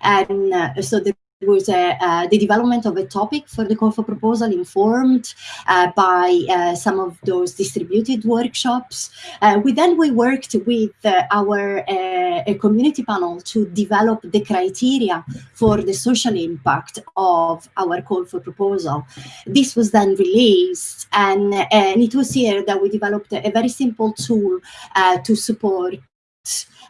And uh, so the was uh, the development of a topic for the call for proposal informed uh, by uh, some of those distributed workshops. Uh, we then we worked with uh, our community panel to develop the criteria for the social impact of our call for proposal. This was then released and, and it was here that we developed a very simple tool to support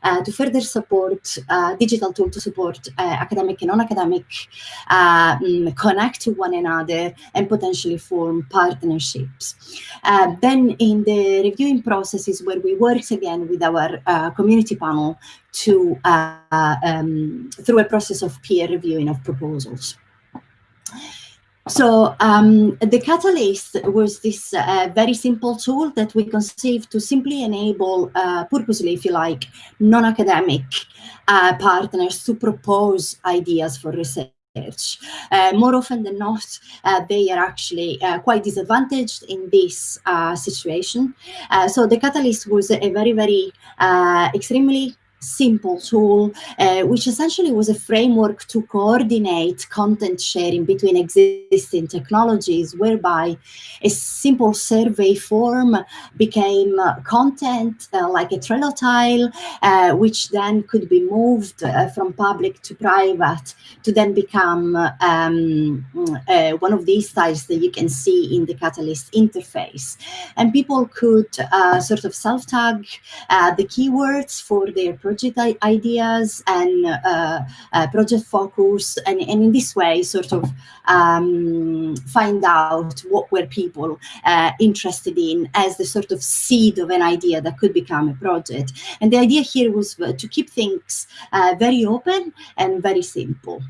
uh, to further support uh, digital tool to support uh, academic and non-academic um, connect to one another and potentially form partnerships. Uh, then in the reviewing processes where we worked again with our uh, community panel to um, through a process of peer reviewing of proposals. So um, the Catalyst was this uh, very simple tool that we conceived to simply enable, uh, purposely, if you like, non-academic uh, partners to propose ideas for research. Uh, more often than not, uh, they are actually uh, quite disadvantaged in this uh, situation. Uh, so the Catalyst was a very, very uh, extremely simple tool, uh, which essentially was a framework to coordinate content sharing between existing technologies, whereby a simple survey form became uh, content uh, like a Trello tile, uh, which then could be moved uh, from public to private to then become um, uh, one of these tiles that you can see in the Catalyst interface. And people could sort of self-tag the keywords for their project ideas and uh, uh, project focus, and, and in this way, sort of um, find out what were people uh, interested in as the sort of seed of an idea that could become a project. And the idea here was to keep things very open and very simple.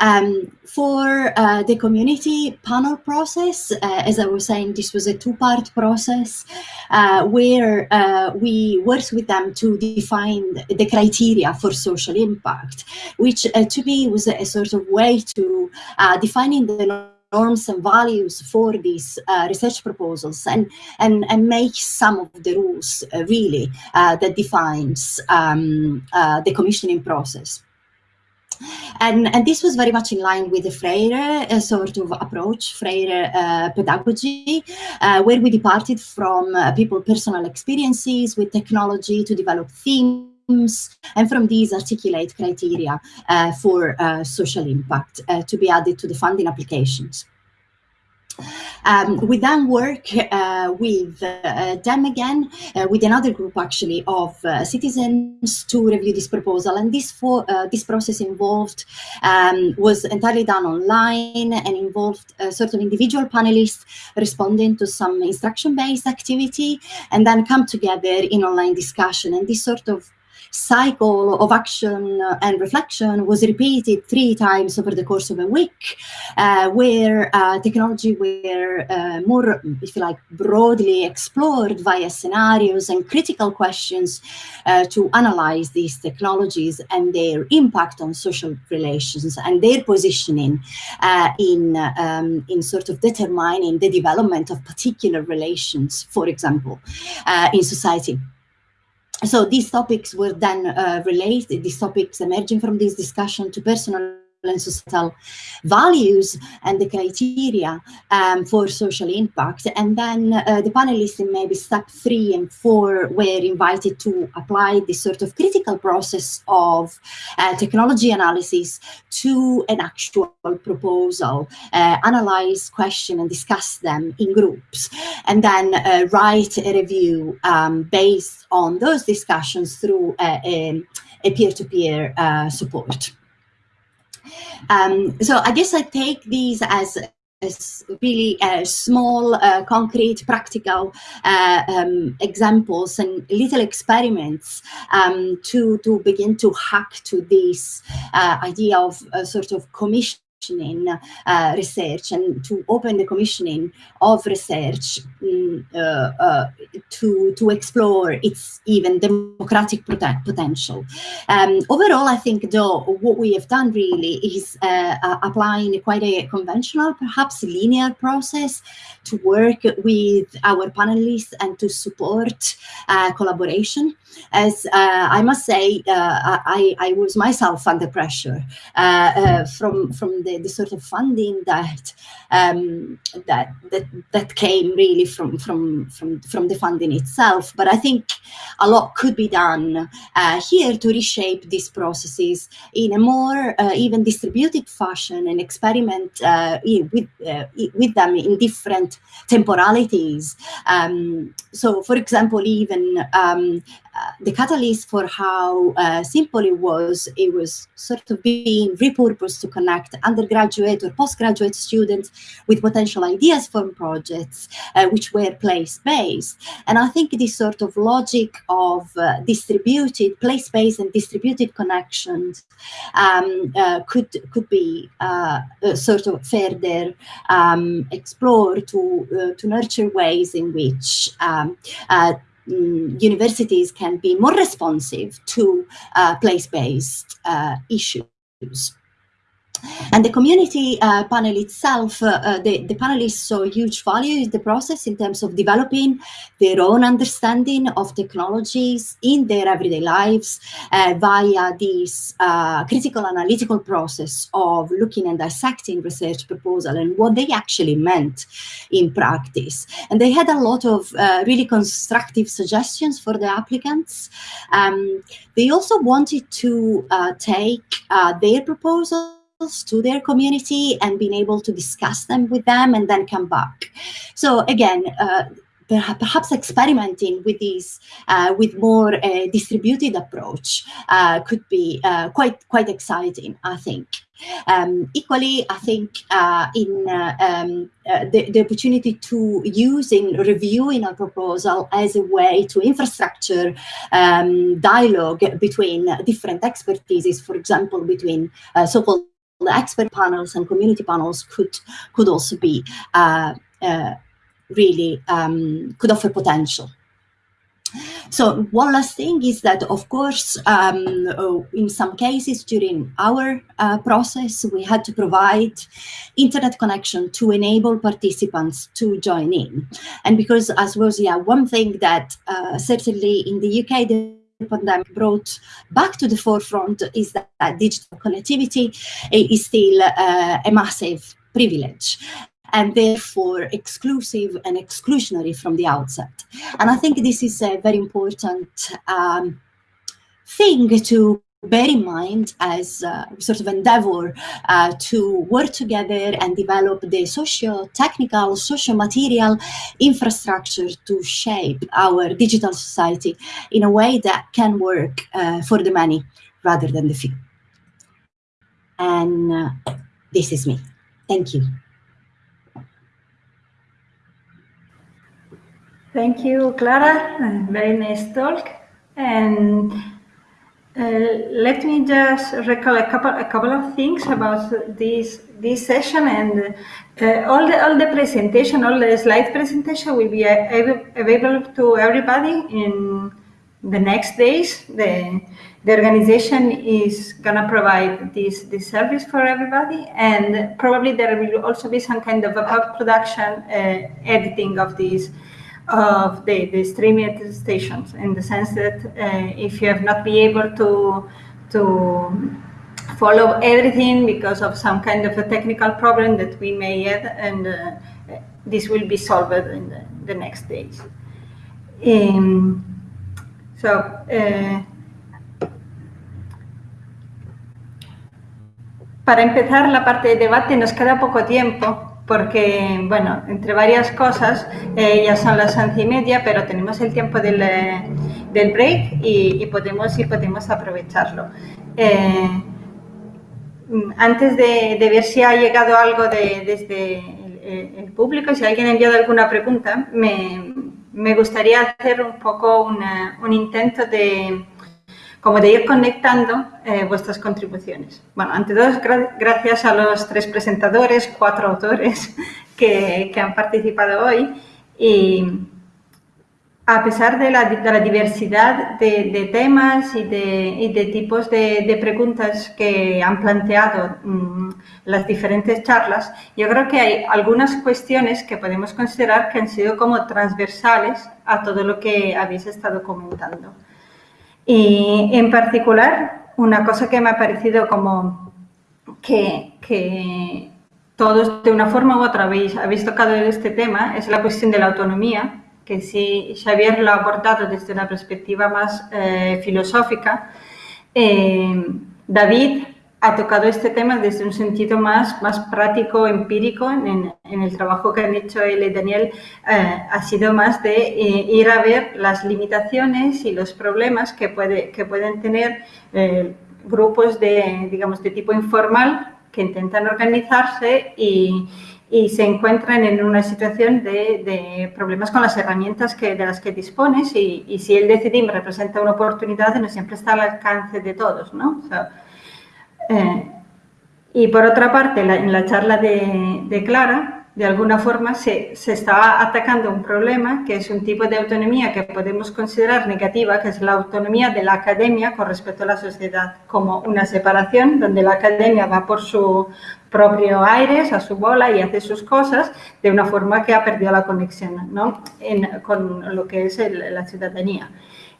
Um, for uh, the community panel process, uh, as I was saying, this was a two-part process uh, where uh, we worked with them to define the criteria for social impact, which uh, to me was a, sort of way to uh, defining the norms and values for these uh, research proposals and, and, and make some of the rules uh, really uh, that defines um, the commissioning process. And, and this was very much in line with the Freire uh, sort of approach, Freire uh, pedagogy, uh, where we departed from uh, people's personal experiences with technology to develop themes and from these articulate criteria uh, for social impact to be added to the funding applications. Um, we then work uh, with uh, them again, uh, with another group actually of uh, citizens to review this proposal. And this for uh, this process involved um, was entirely done online and involved sort of individual panelists responding to some instruction-based activity and then come together in online discussion. And this sort of cycle of action and reflection was repeated three times over the course of a week, uh, where uh, technology were uh, more, if you like, broadly explored via scenarios and critical questions uh, to analyze these technologies and their impact on social relations and their positioning uh, in, um, in sort of determining the development of particular relations, for example, uh, in society so these topics were then uh, related, these topics emerging from this discussion to personal and societal values and the criteria um, for social impact. And then uh, the panelists in maybe step three and four were invited to apply this sort of critical process of uh, technology analysis to an actual proposal, uh, analyze, question, and discuss them in groups, and then uh, write a review um, based on those discussions through a peer-to-peer -peer, support. Um, so I guess I take these as as really uh, small, uh, concrete, practical uh, um, examples and little experiments um, to, to begin to hack to this uh, idea of a sort of commission commissioning uh, research and to open the commissioning of research um, uh, uh, to, to explore its even democratic potential. Um, overall, I think though what we have done really is uh, uh, applying quite a conventional, perhaps linear process to work with our panelists and to support uh, collaboration. As I must say, I, I was myself under pressure from, from the the, the sort of funding that um, that that that came really from from from from the funding itself. But I think a lot could be done uh, here to reshape these processes in a more uh, even distributed fashion and experiment uh, with uh, with them in different temporalities. Um, so, for example, even um, the catalyst for how uh, simple it was, it was sort of being repurposed to connect undergraduate or postgraduate students with potential ideas from projects uh, which were place-based. And I think this sort of logic of uh, distributed, place-based and distributed connections um, uh, could, could be sort of further um, explored to, to nurture ways in which um, universities can be more responsive to uh, place-based uh, issues. And the community uh, panel itself, uh, uh, the, the panelists saw huge value in the process in terms of developing their own understanding of technologies in their everyday lives uh, via this uh, critical analytical process of looking and dissecting research proposal and what they actually meant in practice. And they had a lot of uh, really constructive suggestions for the applicants. Um, they also wanted to take their proposal to their community and being able to discuss them with them and then come back. So again, uh, perhaps experimenting with these uh, with more uh, distributed approach uh, could be uh, quite quite exciting i think um, equally i think uh, in uh, um, the, the, opportunity to use in reviewing a proposal as a way to infrastructure um, dialogue between different expertises for example between so-called the expert panels and community panels could could also be uh, uh, really um, could offer potential. So one last thing is that, of course, um, oh, in some cases during our uh, process, we had to provide internet connection to enable participants to join in. And because as was, yeah, one thing that uh, certainly in the UK, pandemic brought back to the forefront is that, that digital connectivity is still uh, a massive privilege and therefore exclusive and exclusionary from the outset. And I think this is a very important um, thing to bear in mind as uh, sort of endeavor uh, to work together and develop the socio-technical, socio-material infrastructure to shape our digital society in a way that can work uh, for the many rather than the few. And uh, this is me. Thank you. Thank you, Clara. Very nice talk. And let me just recall a couple a couple of things about this this session and uh, all the all the presentation, all the slide presentation will be available to everybody in the next days. The the organization is gonna provide this this service for everybody, and probably there will also be some kind of a production uh, editing of these of the, the streaming stations in the sense that uh, if you have not been able to to follow everything because of some kind of a technical problem that we may have and uh, this will be solved in the, the next days. Um, so uh, para empezar la parte de debate nos queda poco tiempo porque, bueno, entre varias cosas, eh, ya son las once y media, pero tenemos el tiempo del, eh, del break y, podemos, y podemos aprovecharlo. Eh, antes de, ver si ha llegado algo de, desde el, público, si alguien ha enviado alguna pregunta, me, me gustaría hacer un poco un intento de, como de ir conectando eh, vuestras contribuciones. Bueno, ante todo, gra gracias a los tres presentadores, cuatro autores que, han participado hoy y a pesar de la, diversidad de, de, temas y de, tipos de, preguntas que han planteado mmm, las diferentes charlas, yo creo que hay algunas cuestiones que podemos considerar que han sido como transversales a todo lo que habéis estado comentando. Y en particular, una cosa que me ha parecido como que, que todos de una forma u otra habéis, habéis tocado este tema es la cuestión de la autonomía, que si Xavier lo ha abordado desde una perspectiva más eh, filosófica, eh, David ha tocado este tema desde un sentido más, más práctico, empírico, en, en el trabajo que han hecho él y Daniel, eh, ha sido más de eh, ir a ver las limitaciones y los problemas que, puede, que pueden tener eh, grupos de, digamos, de tipo informal que intentan organizarse y, y se encuentran en una situación de, de, problemas con las herramientas que, de las que dispones y, y si el decidim representa una oportunidad, no siempre está al alcance de todos, ¿no? O sea, eh, y por otra parte, la, en la charla de, de, Clara, de alguna forma se, se está atacando un problema que es un tipo de autonomía que podemos considerar negativa, que es la autonomía de la academia con respecto a la sociedad, como una separación donde la academia va por su propio aires, a su bola y hace sus cosas de una forma que ha perdido la conexión ¿no? en, con lo que es el, la ciudadanía.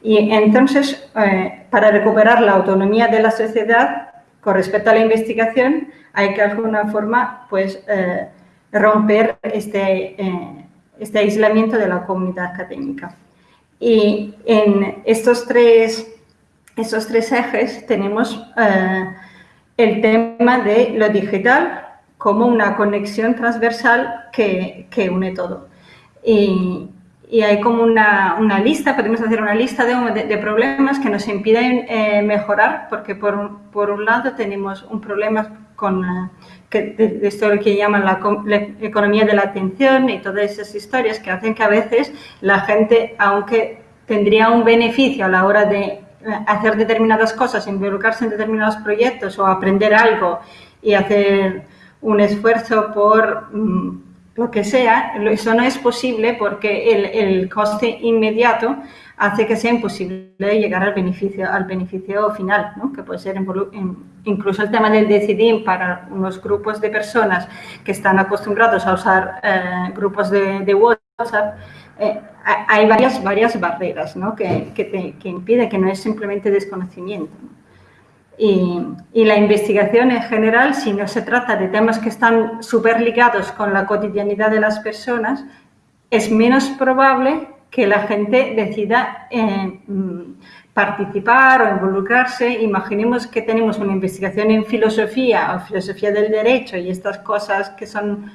Y entonces, eh, para recuperar la autonomía de la sociedad, con respecto a la investigación, hay que de alguna forma pues, eh, romper este, eh, este aislamiento de la comunidad académica. Y en estos tres, estos tres ejes tenemos eh, el tema de lo digital como una conexión transversal que, que une todo. Y hay como una, una, lista, podemos hacer una lista de, problemas que nos impiden eh, mejorar, porque por, por, un lado tenemos un problema con uh, que, esto que llaman la, la, economía de la atención y todas esas historias que hacen que a veces la gente, aunque tendría un beneficio a la hora de eh, hacer determinadas cosas, involucrarse en determinados proyectos o aprender algo y hacer un esfuerzo por mm, lo que sea, eso no es posible porque el, el, coste inmediato hace que sea imposible llegar al beneficio, al beneficio final, ¿no? que puede ser incluso el tema del decidir para unos grupos de personas que están acostumbrados a usar eh, grupos de, de WhatsApp, eh, hay varias, varias barreras ¿no? que, que, te, que impiden, que no es simplemente desconocimiento. Y, y, la investigación en general, si no se trata de temas que están súper ligados con la cotidianidad de las personas, es menos probable que la gente decida eh, participar o involucrarse. Imaginemos que tenemos una investigación en filosofía o filosofía del derecho y estas cosas que son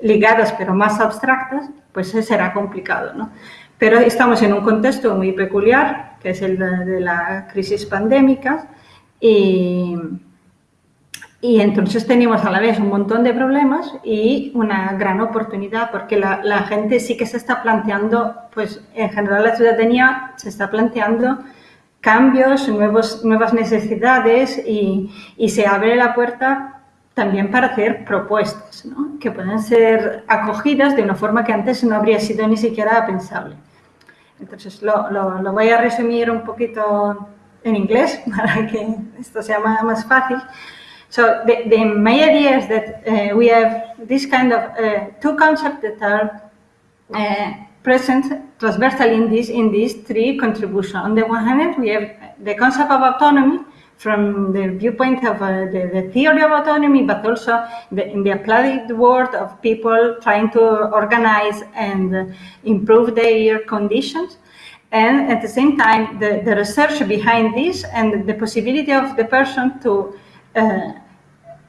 ligadas pero más abstractas, pues será complicado, ¿no? Pero estamos en un contexto muy peculiar, que es el de, de la crisis pandémica, y, y, entonces tenemos a la vez un montón de problemas y una gran oportunidad, porque la, la, gente sí que se está planteando, pues en general la ciudadanía se está planteando cambios, nuevos, nuevas necesidades y, y se abre la puerta también para hacer propuestas, ¿no? que pueden ser acogidas de una forma que antes no habría sido ni siquiera pensable. Entonces, lo, lo, lo voy a resumir un poquito en inglés para que esto sea más fácil. So the, the my idea is that uh, we have this kind of uh, two concepts that are uh, present transversally in this in these three contributions. On the one hand, we have the concept of autonomy from the viewpoint of uh, the, the, theory of autonomy, but also the, in the applied world of people trying to organize and improve their conditions and at the same time the, the research behind this and the possibility of the person to uh,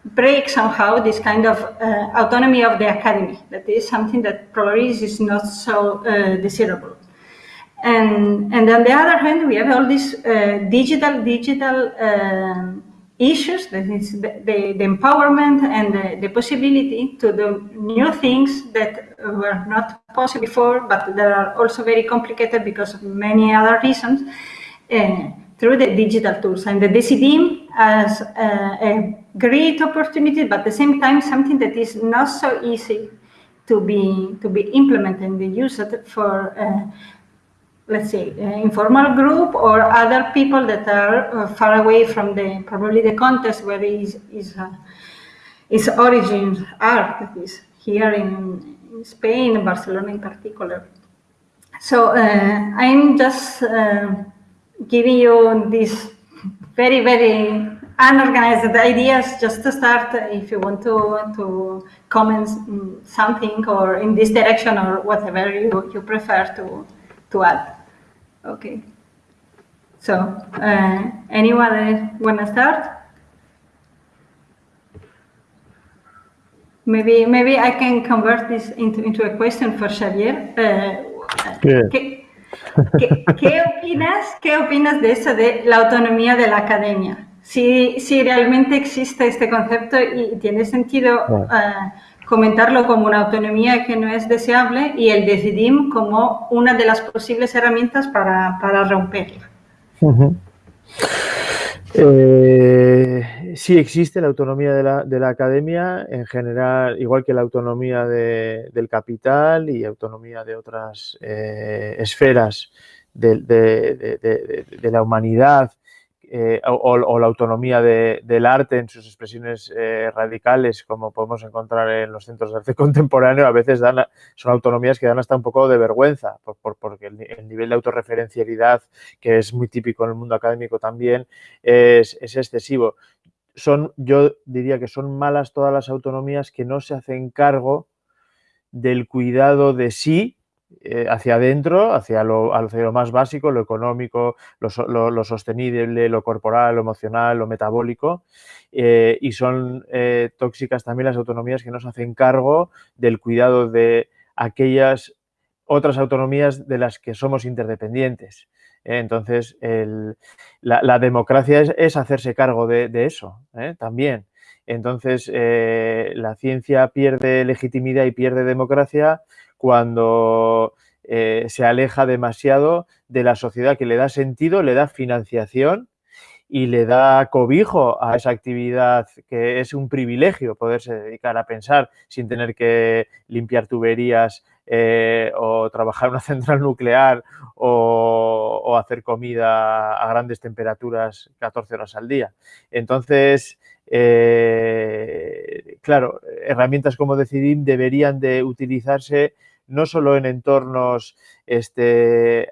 break somehow this kind of uh, autonomy of the academy. That is something that probably is not so uh, desirable. And, and on the other hand, we have all these uh, digital, digital um, issues, that is the, the, the empowerment and the, the, possibility to do new things that were not possible before, but that are also very complicated because of many other reasons, uh, through the digital tools. And the Decidim as uh, a great opportunity, but at the same time, something that is not so easy to be, to be implemented and used for uh, let's say, informal group or other people that are uh, far away from the, probably the context where his, his, uh, origins are, that is here in, in Spain, Barcelona in particular. So uh, I'm just uh, giving you these very, very unorganized ideas just to start if you want to, to comment something or in this direction or whatever you, you prefer to, to add. Okay. So, uh, anyone want to start? Maybe, maybe I can convert this into, into a question for Xavier. Uh, ¿qué, qué, ¿qué, opinas, ¿Qué opinas de eso de la autonomía de la academia? Si, si realmente existe este concepto y tiene sentido uh, comentarlo como una autonomía que no es deseable y el decidim como una de las posibles herramientas para, para romperla. Eh, sí existe la autonomía de la, de la, academia en general, igual que la autonomía de, del capital y autonomía de otras eh, esferas de, de, la humanidad eh, o, la autonomía de, del arte en sus expresiones eh, radicales, como podemos encontrar en los centros de arte contemporáneo, a veces dan, son autonomías que dan hasta un poco de vergüenza, por, por, porque el, el, nivel de autorreferencialidad, que es muy típico en el mundo académico también, es, es excesivo. Son, yo diría que son malas todas las autonomías que no se hacen cargo del cuidado de sí eh, hacia adentro, hacia lo, hacia lo, más básico, lo económico, lo, lo, sostenible, lo corporal, lo emocional, lo metabólico, eh, y son eh, tóxicas también las autonomías que nos hacen cargo del cuidado de aquellas otras autonomías de las que somos interdependientes. entonces, el, la, la, democracia es, es, hacerse cargo de, de eso también. Entonces, la ciencia pierde legitimidad y pierde democracia cuando eh, se aleja demasiado de la sociedad que le da sentido, le da financiación y le da cobijo a esa actividad que es un privilegio poderse dedicar a pensar sin tener que limpiar tuberías eh, o trabajar en una central nuclear o, hacer comida a grandes temperaturas 14 horas al día. Entonces, eh, claro, herramientas como Decidim deberían de utilizarse no solo en entornos este,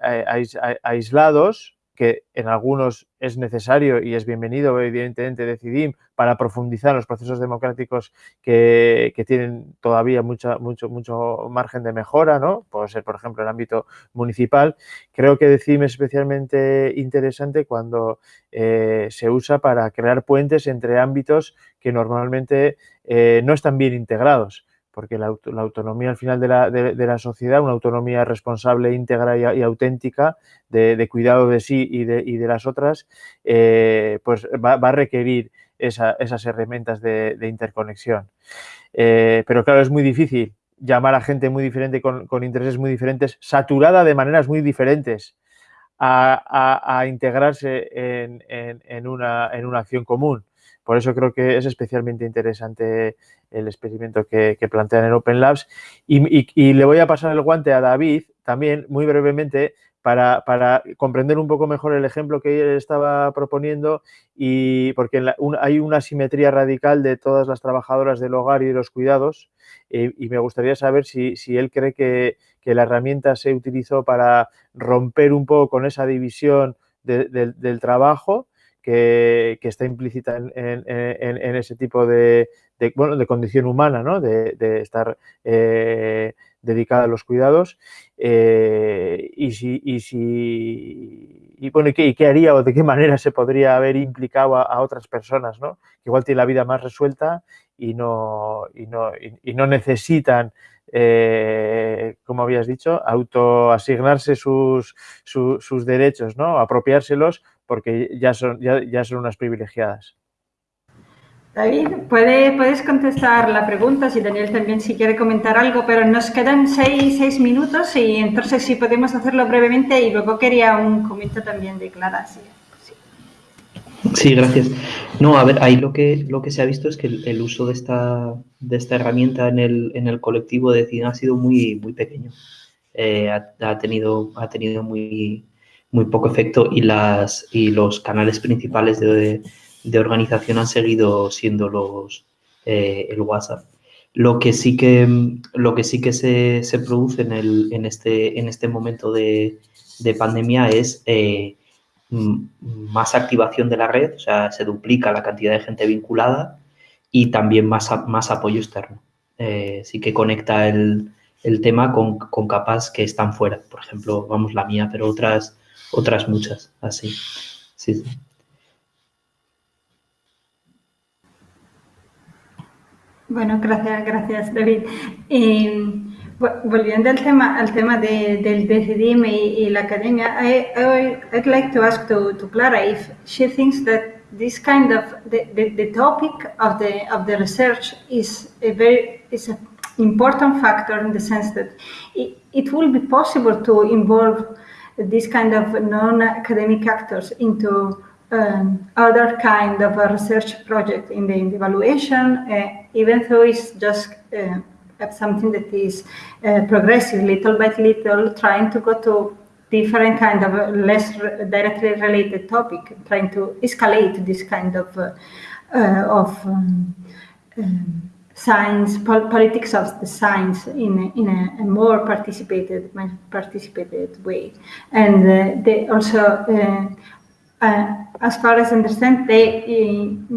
aislados, que en algunos es necesario y es bienvenido, evidentemente, decidir para profundizar los procesos democráticos que, tienen todavía mucho, mucho margen de mejora, ¿no? Puede ser, por ejemplo, el ámbito municipal. Creo que Decidim es especialmente interesante cuando eh, se usa para crear puentes entre ámbitos que normalmente eh, no están bien integrados porque la, autonomía al final de la, sociedad, una autonomía responsable, íntegra y, auténtica de, cuidado de sí y de, las otras, eh, pues va, a requerir esas herramientas de, interconexión. Eh, pero claro, es muy difícil llamar a gente muy diferente, con, intereses muy diferentes, saturada de maneras muy diferentes, a, integrarse en, una, en una acción común. Por eso creo que es especialmente interesante el experimento que, plantean en Open Labs. Y, le voy a pasar el guante a David también, muy brevemente, para, comprender un poco mejor el ejemplo que él estaba proponiendo y porque hay una simetría radical de todas las trabajadoras del hogar y de los cuidados eh, y me gustaría saber si, él cree que, la herramienta se utilizó para romper un poco con esa división del trabajo que, está implícita en, ese tipo de, bueno, de condición humana, ¿no? de, estar eh, dedicada a los cuidados. Eh, y si, y si y, bueno, ¿qué, qué, haría o de qué manera se podría haber implicado a, otras personas, ¿no? que igual tienen la vida más resuelta y no, y no, y, no necesitan eh, como habías dicho, autoasignarse sus, sus derechos, ¿no? apropiárselos porque ya son, ya, son unas privilegiadas. David, ¿puede, puedes contestar la pregunta, si Daniel también si quiere comentar algo, pero nos quedan seis, minutos y entonces sí podemos hacerlo brevemente y luego quería un comentario también de Clara. Sí. gracias. No, a ver, ahí lo que, lo que se ha visto es que el, uso de esta, de esta herramienta en el, en el colectivo de cine ha sido muy, muy pequeño. Eh, ha, tenido, ha tenido muy, muy poco efecto y, las, y los canales principales de, organización han seguido siendo los, eh, el WhatsApp. Lo que sí que, lo que, sí que se, produce en, el, en, este, en este momento de, pandemia es eh, más activación de la red, o sea, se duplica la cantidad de gente vinculada y también más, más apoyo externo. Eh, sí que conecta el, tema con, con, capas que están fuera. Por ejemplo, vamos, la mía, pero otras, otras muchas, así. Sí, Bueno, gracias, gracias David. Eh, volviendo al tema, al tema de, del DCDM y, y, la academia, I, I, I'd like to ask to, to Clara if she thinks that this kind of the, the, the topic of the of the research is a very is an important factor in the sense that it, it will be possible to involve this kind of non-academic actors into um, other kind of research project in the, in the evaluation, uh, even though it's just uh, something that is uh, progressive, little by little, trying to go to different kind of less directly related topic, trying to escalate this kind of uh, uh, of um, um, science, pol politics of the science in in a, a, more participated participated way, and uh, they also. Uh, uh, as far as I understand, they, uh,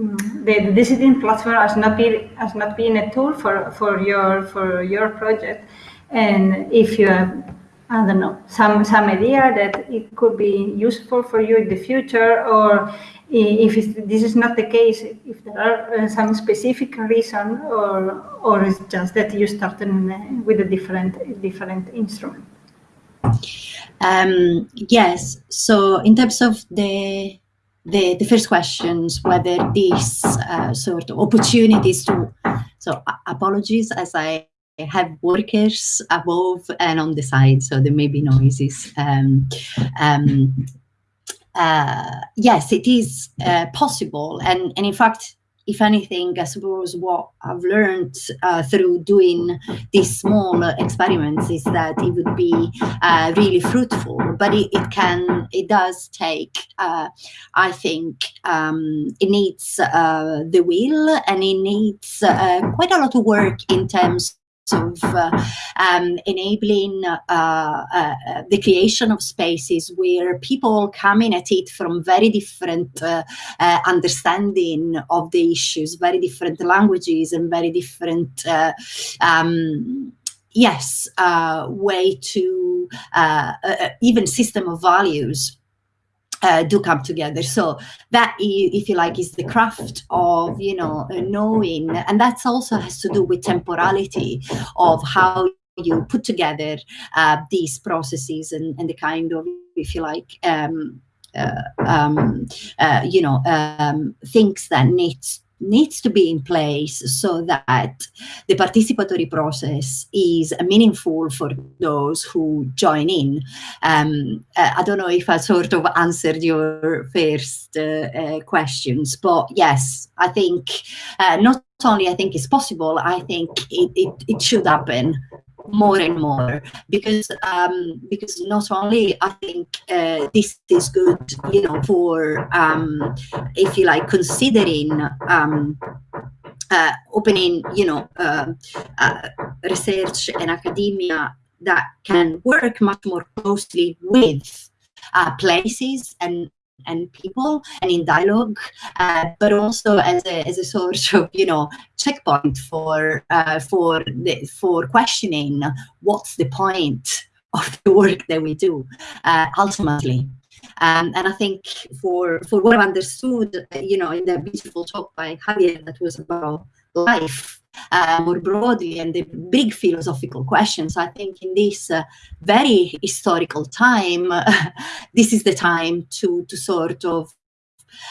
the, the platform has not been has not been a tool for, for your for your project, and if you have I don't know some some idea that it could be useful for you in the future, or if this is not the case, if there are uh, some specific reason, or or it's just that you started with a different different instrument. Um, yes. So in terms of the the, the first questions, whether these uh, sort of opportunities to, so apologies as I have workers above and on the side, so there may be noises. Um, um, uh, yes, it is uh, possible. And, and in fact, if anything, I suppose what I've learned uh, through doing these small experiments is that it would be uh, really fruitful. But it, it, can, it does take, uh, I think, um, it needs uh, the will and it needs uh, quite a lot of work in terms of uh, um, enabling uh, uh, the creation of spaces where people coming at it from very different uh, uh, understanding of the issues, very different languages and very different um, yes, way to even system of values uh, do come together. So that, if you like, is the craft of, you know, knowing, and that's also has to do with temporality of how you put together uh, these processes and, and the kind of, if you like, um, uh, um, uh, you know, um, things that needs needs to be in place so that the participatory process is meaningful for those who join in. Um, uh, I don't know if I sort of answered your first uh, uh, questions, but yes, I think uh, not only I think it's possible, I think it, it, it should happen more and more because um, because not only I think uh, this is good, you know, for um, if you like considering um, uh, opening, you know, uh, uh research and academia that can work much more closely with uh, places and and people and in dialogue, uh, but also as a, as a sort of, you know, checkpoint for, uh, for, the, for questioning what's the point of the work that we do uh, ultimately. Um, and I think for, for what I've understood, you know, in that beautiful talk by Javier that was about life, uh, more broadly and the big philosophical questions. I think in this uh, very historical time, this is the time to, to sort of,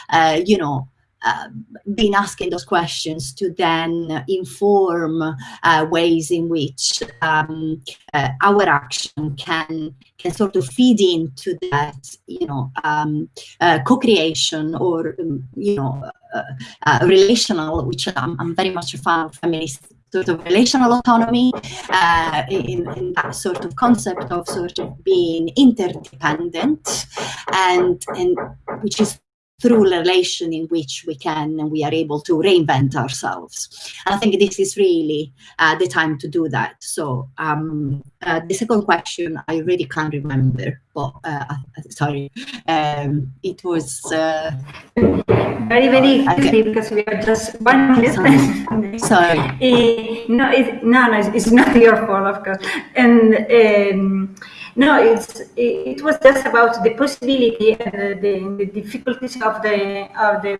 uh, you know, uh, been asking those questions to then inform uh, ways in which um, uh, our action can can sort of feed into that, you know, um, uh, co-creation or um, you know, Uh, uh, relational, which I'm, I'm, very much a fan of feminist sort of relational autonomy uh, in, in, that sort of concept of sort of being interdependent and and which is through relation in which we can and we are able to reinvent ourselves. And I think this is really uh, the time to do that. So um, uh, the second question, I really can't remember, but uh, sorry, um, it was uh, very, very quickly because we are just one minute. Sorry. sorry. Eh, no, it, no, no, it's not your fault, of course. And um, no, it's it was just about the possibility and the, the difficulties of the of the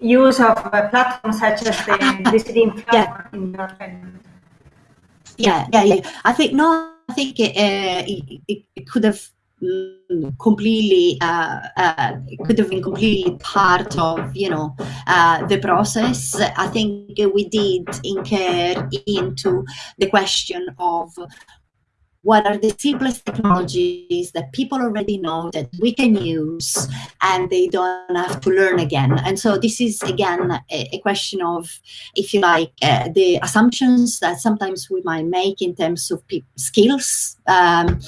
use of platforms such as the DCD platform yeah. yeah, yeah, yeah. I think no, I think it, uh, it, it could have completely uh, uh, could have been completely part of you know uh, the process i think we did incur into the question of what are the simplest technologies that people already know that we can use and they don't have to learn again. And so this is, again, a, a question of, if you like, uh, the assumptions that sometimes we might make in terms of skills um,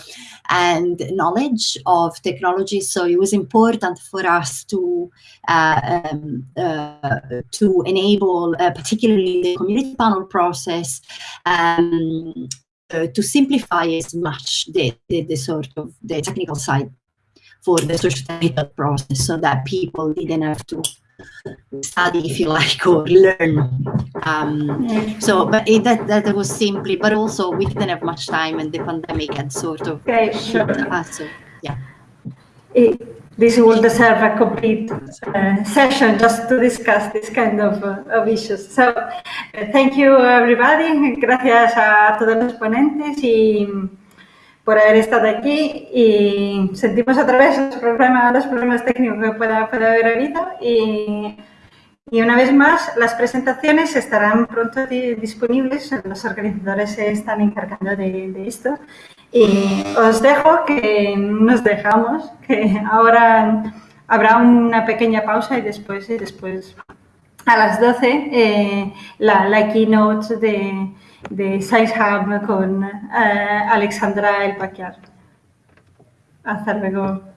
and knowledge of technology. So it was important for us to uh, um, uh, to enable, uh, particularly the community panel process, um, uh, to simplify as much the, the, the, sort of the technical side for the social technical process so that people didn't have to study if you like or learn. Um, so but it, that that was simply but also we didn't have much time and the pandemic had sort of okay, sure. us so yeah. It, this will deserve a complete uh, session just to discuss this kind of, uh, of issues. So, uh, thank you everybody. Gracias a todos los ponentes y por haber estado aquí y sentimos otra vez los problemas, técnicos que pueda, haber habido y, una vez más las presentaciones estarán pronto disponibles, los organizadores se están encargando de esto Y os dejo que nos dejamos, que ahora habrá una pequeña pausa y después, y después a las 12 eh, la, la, keynote de, de Science con eh, Alexandra El Paquiar. Hasta luego.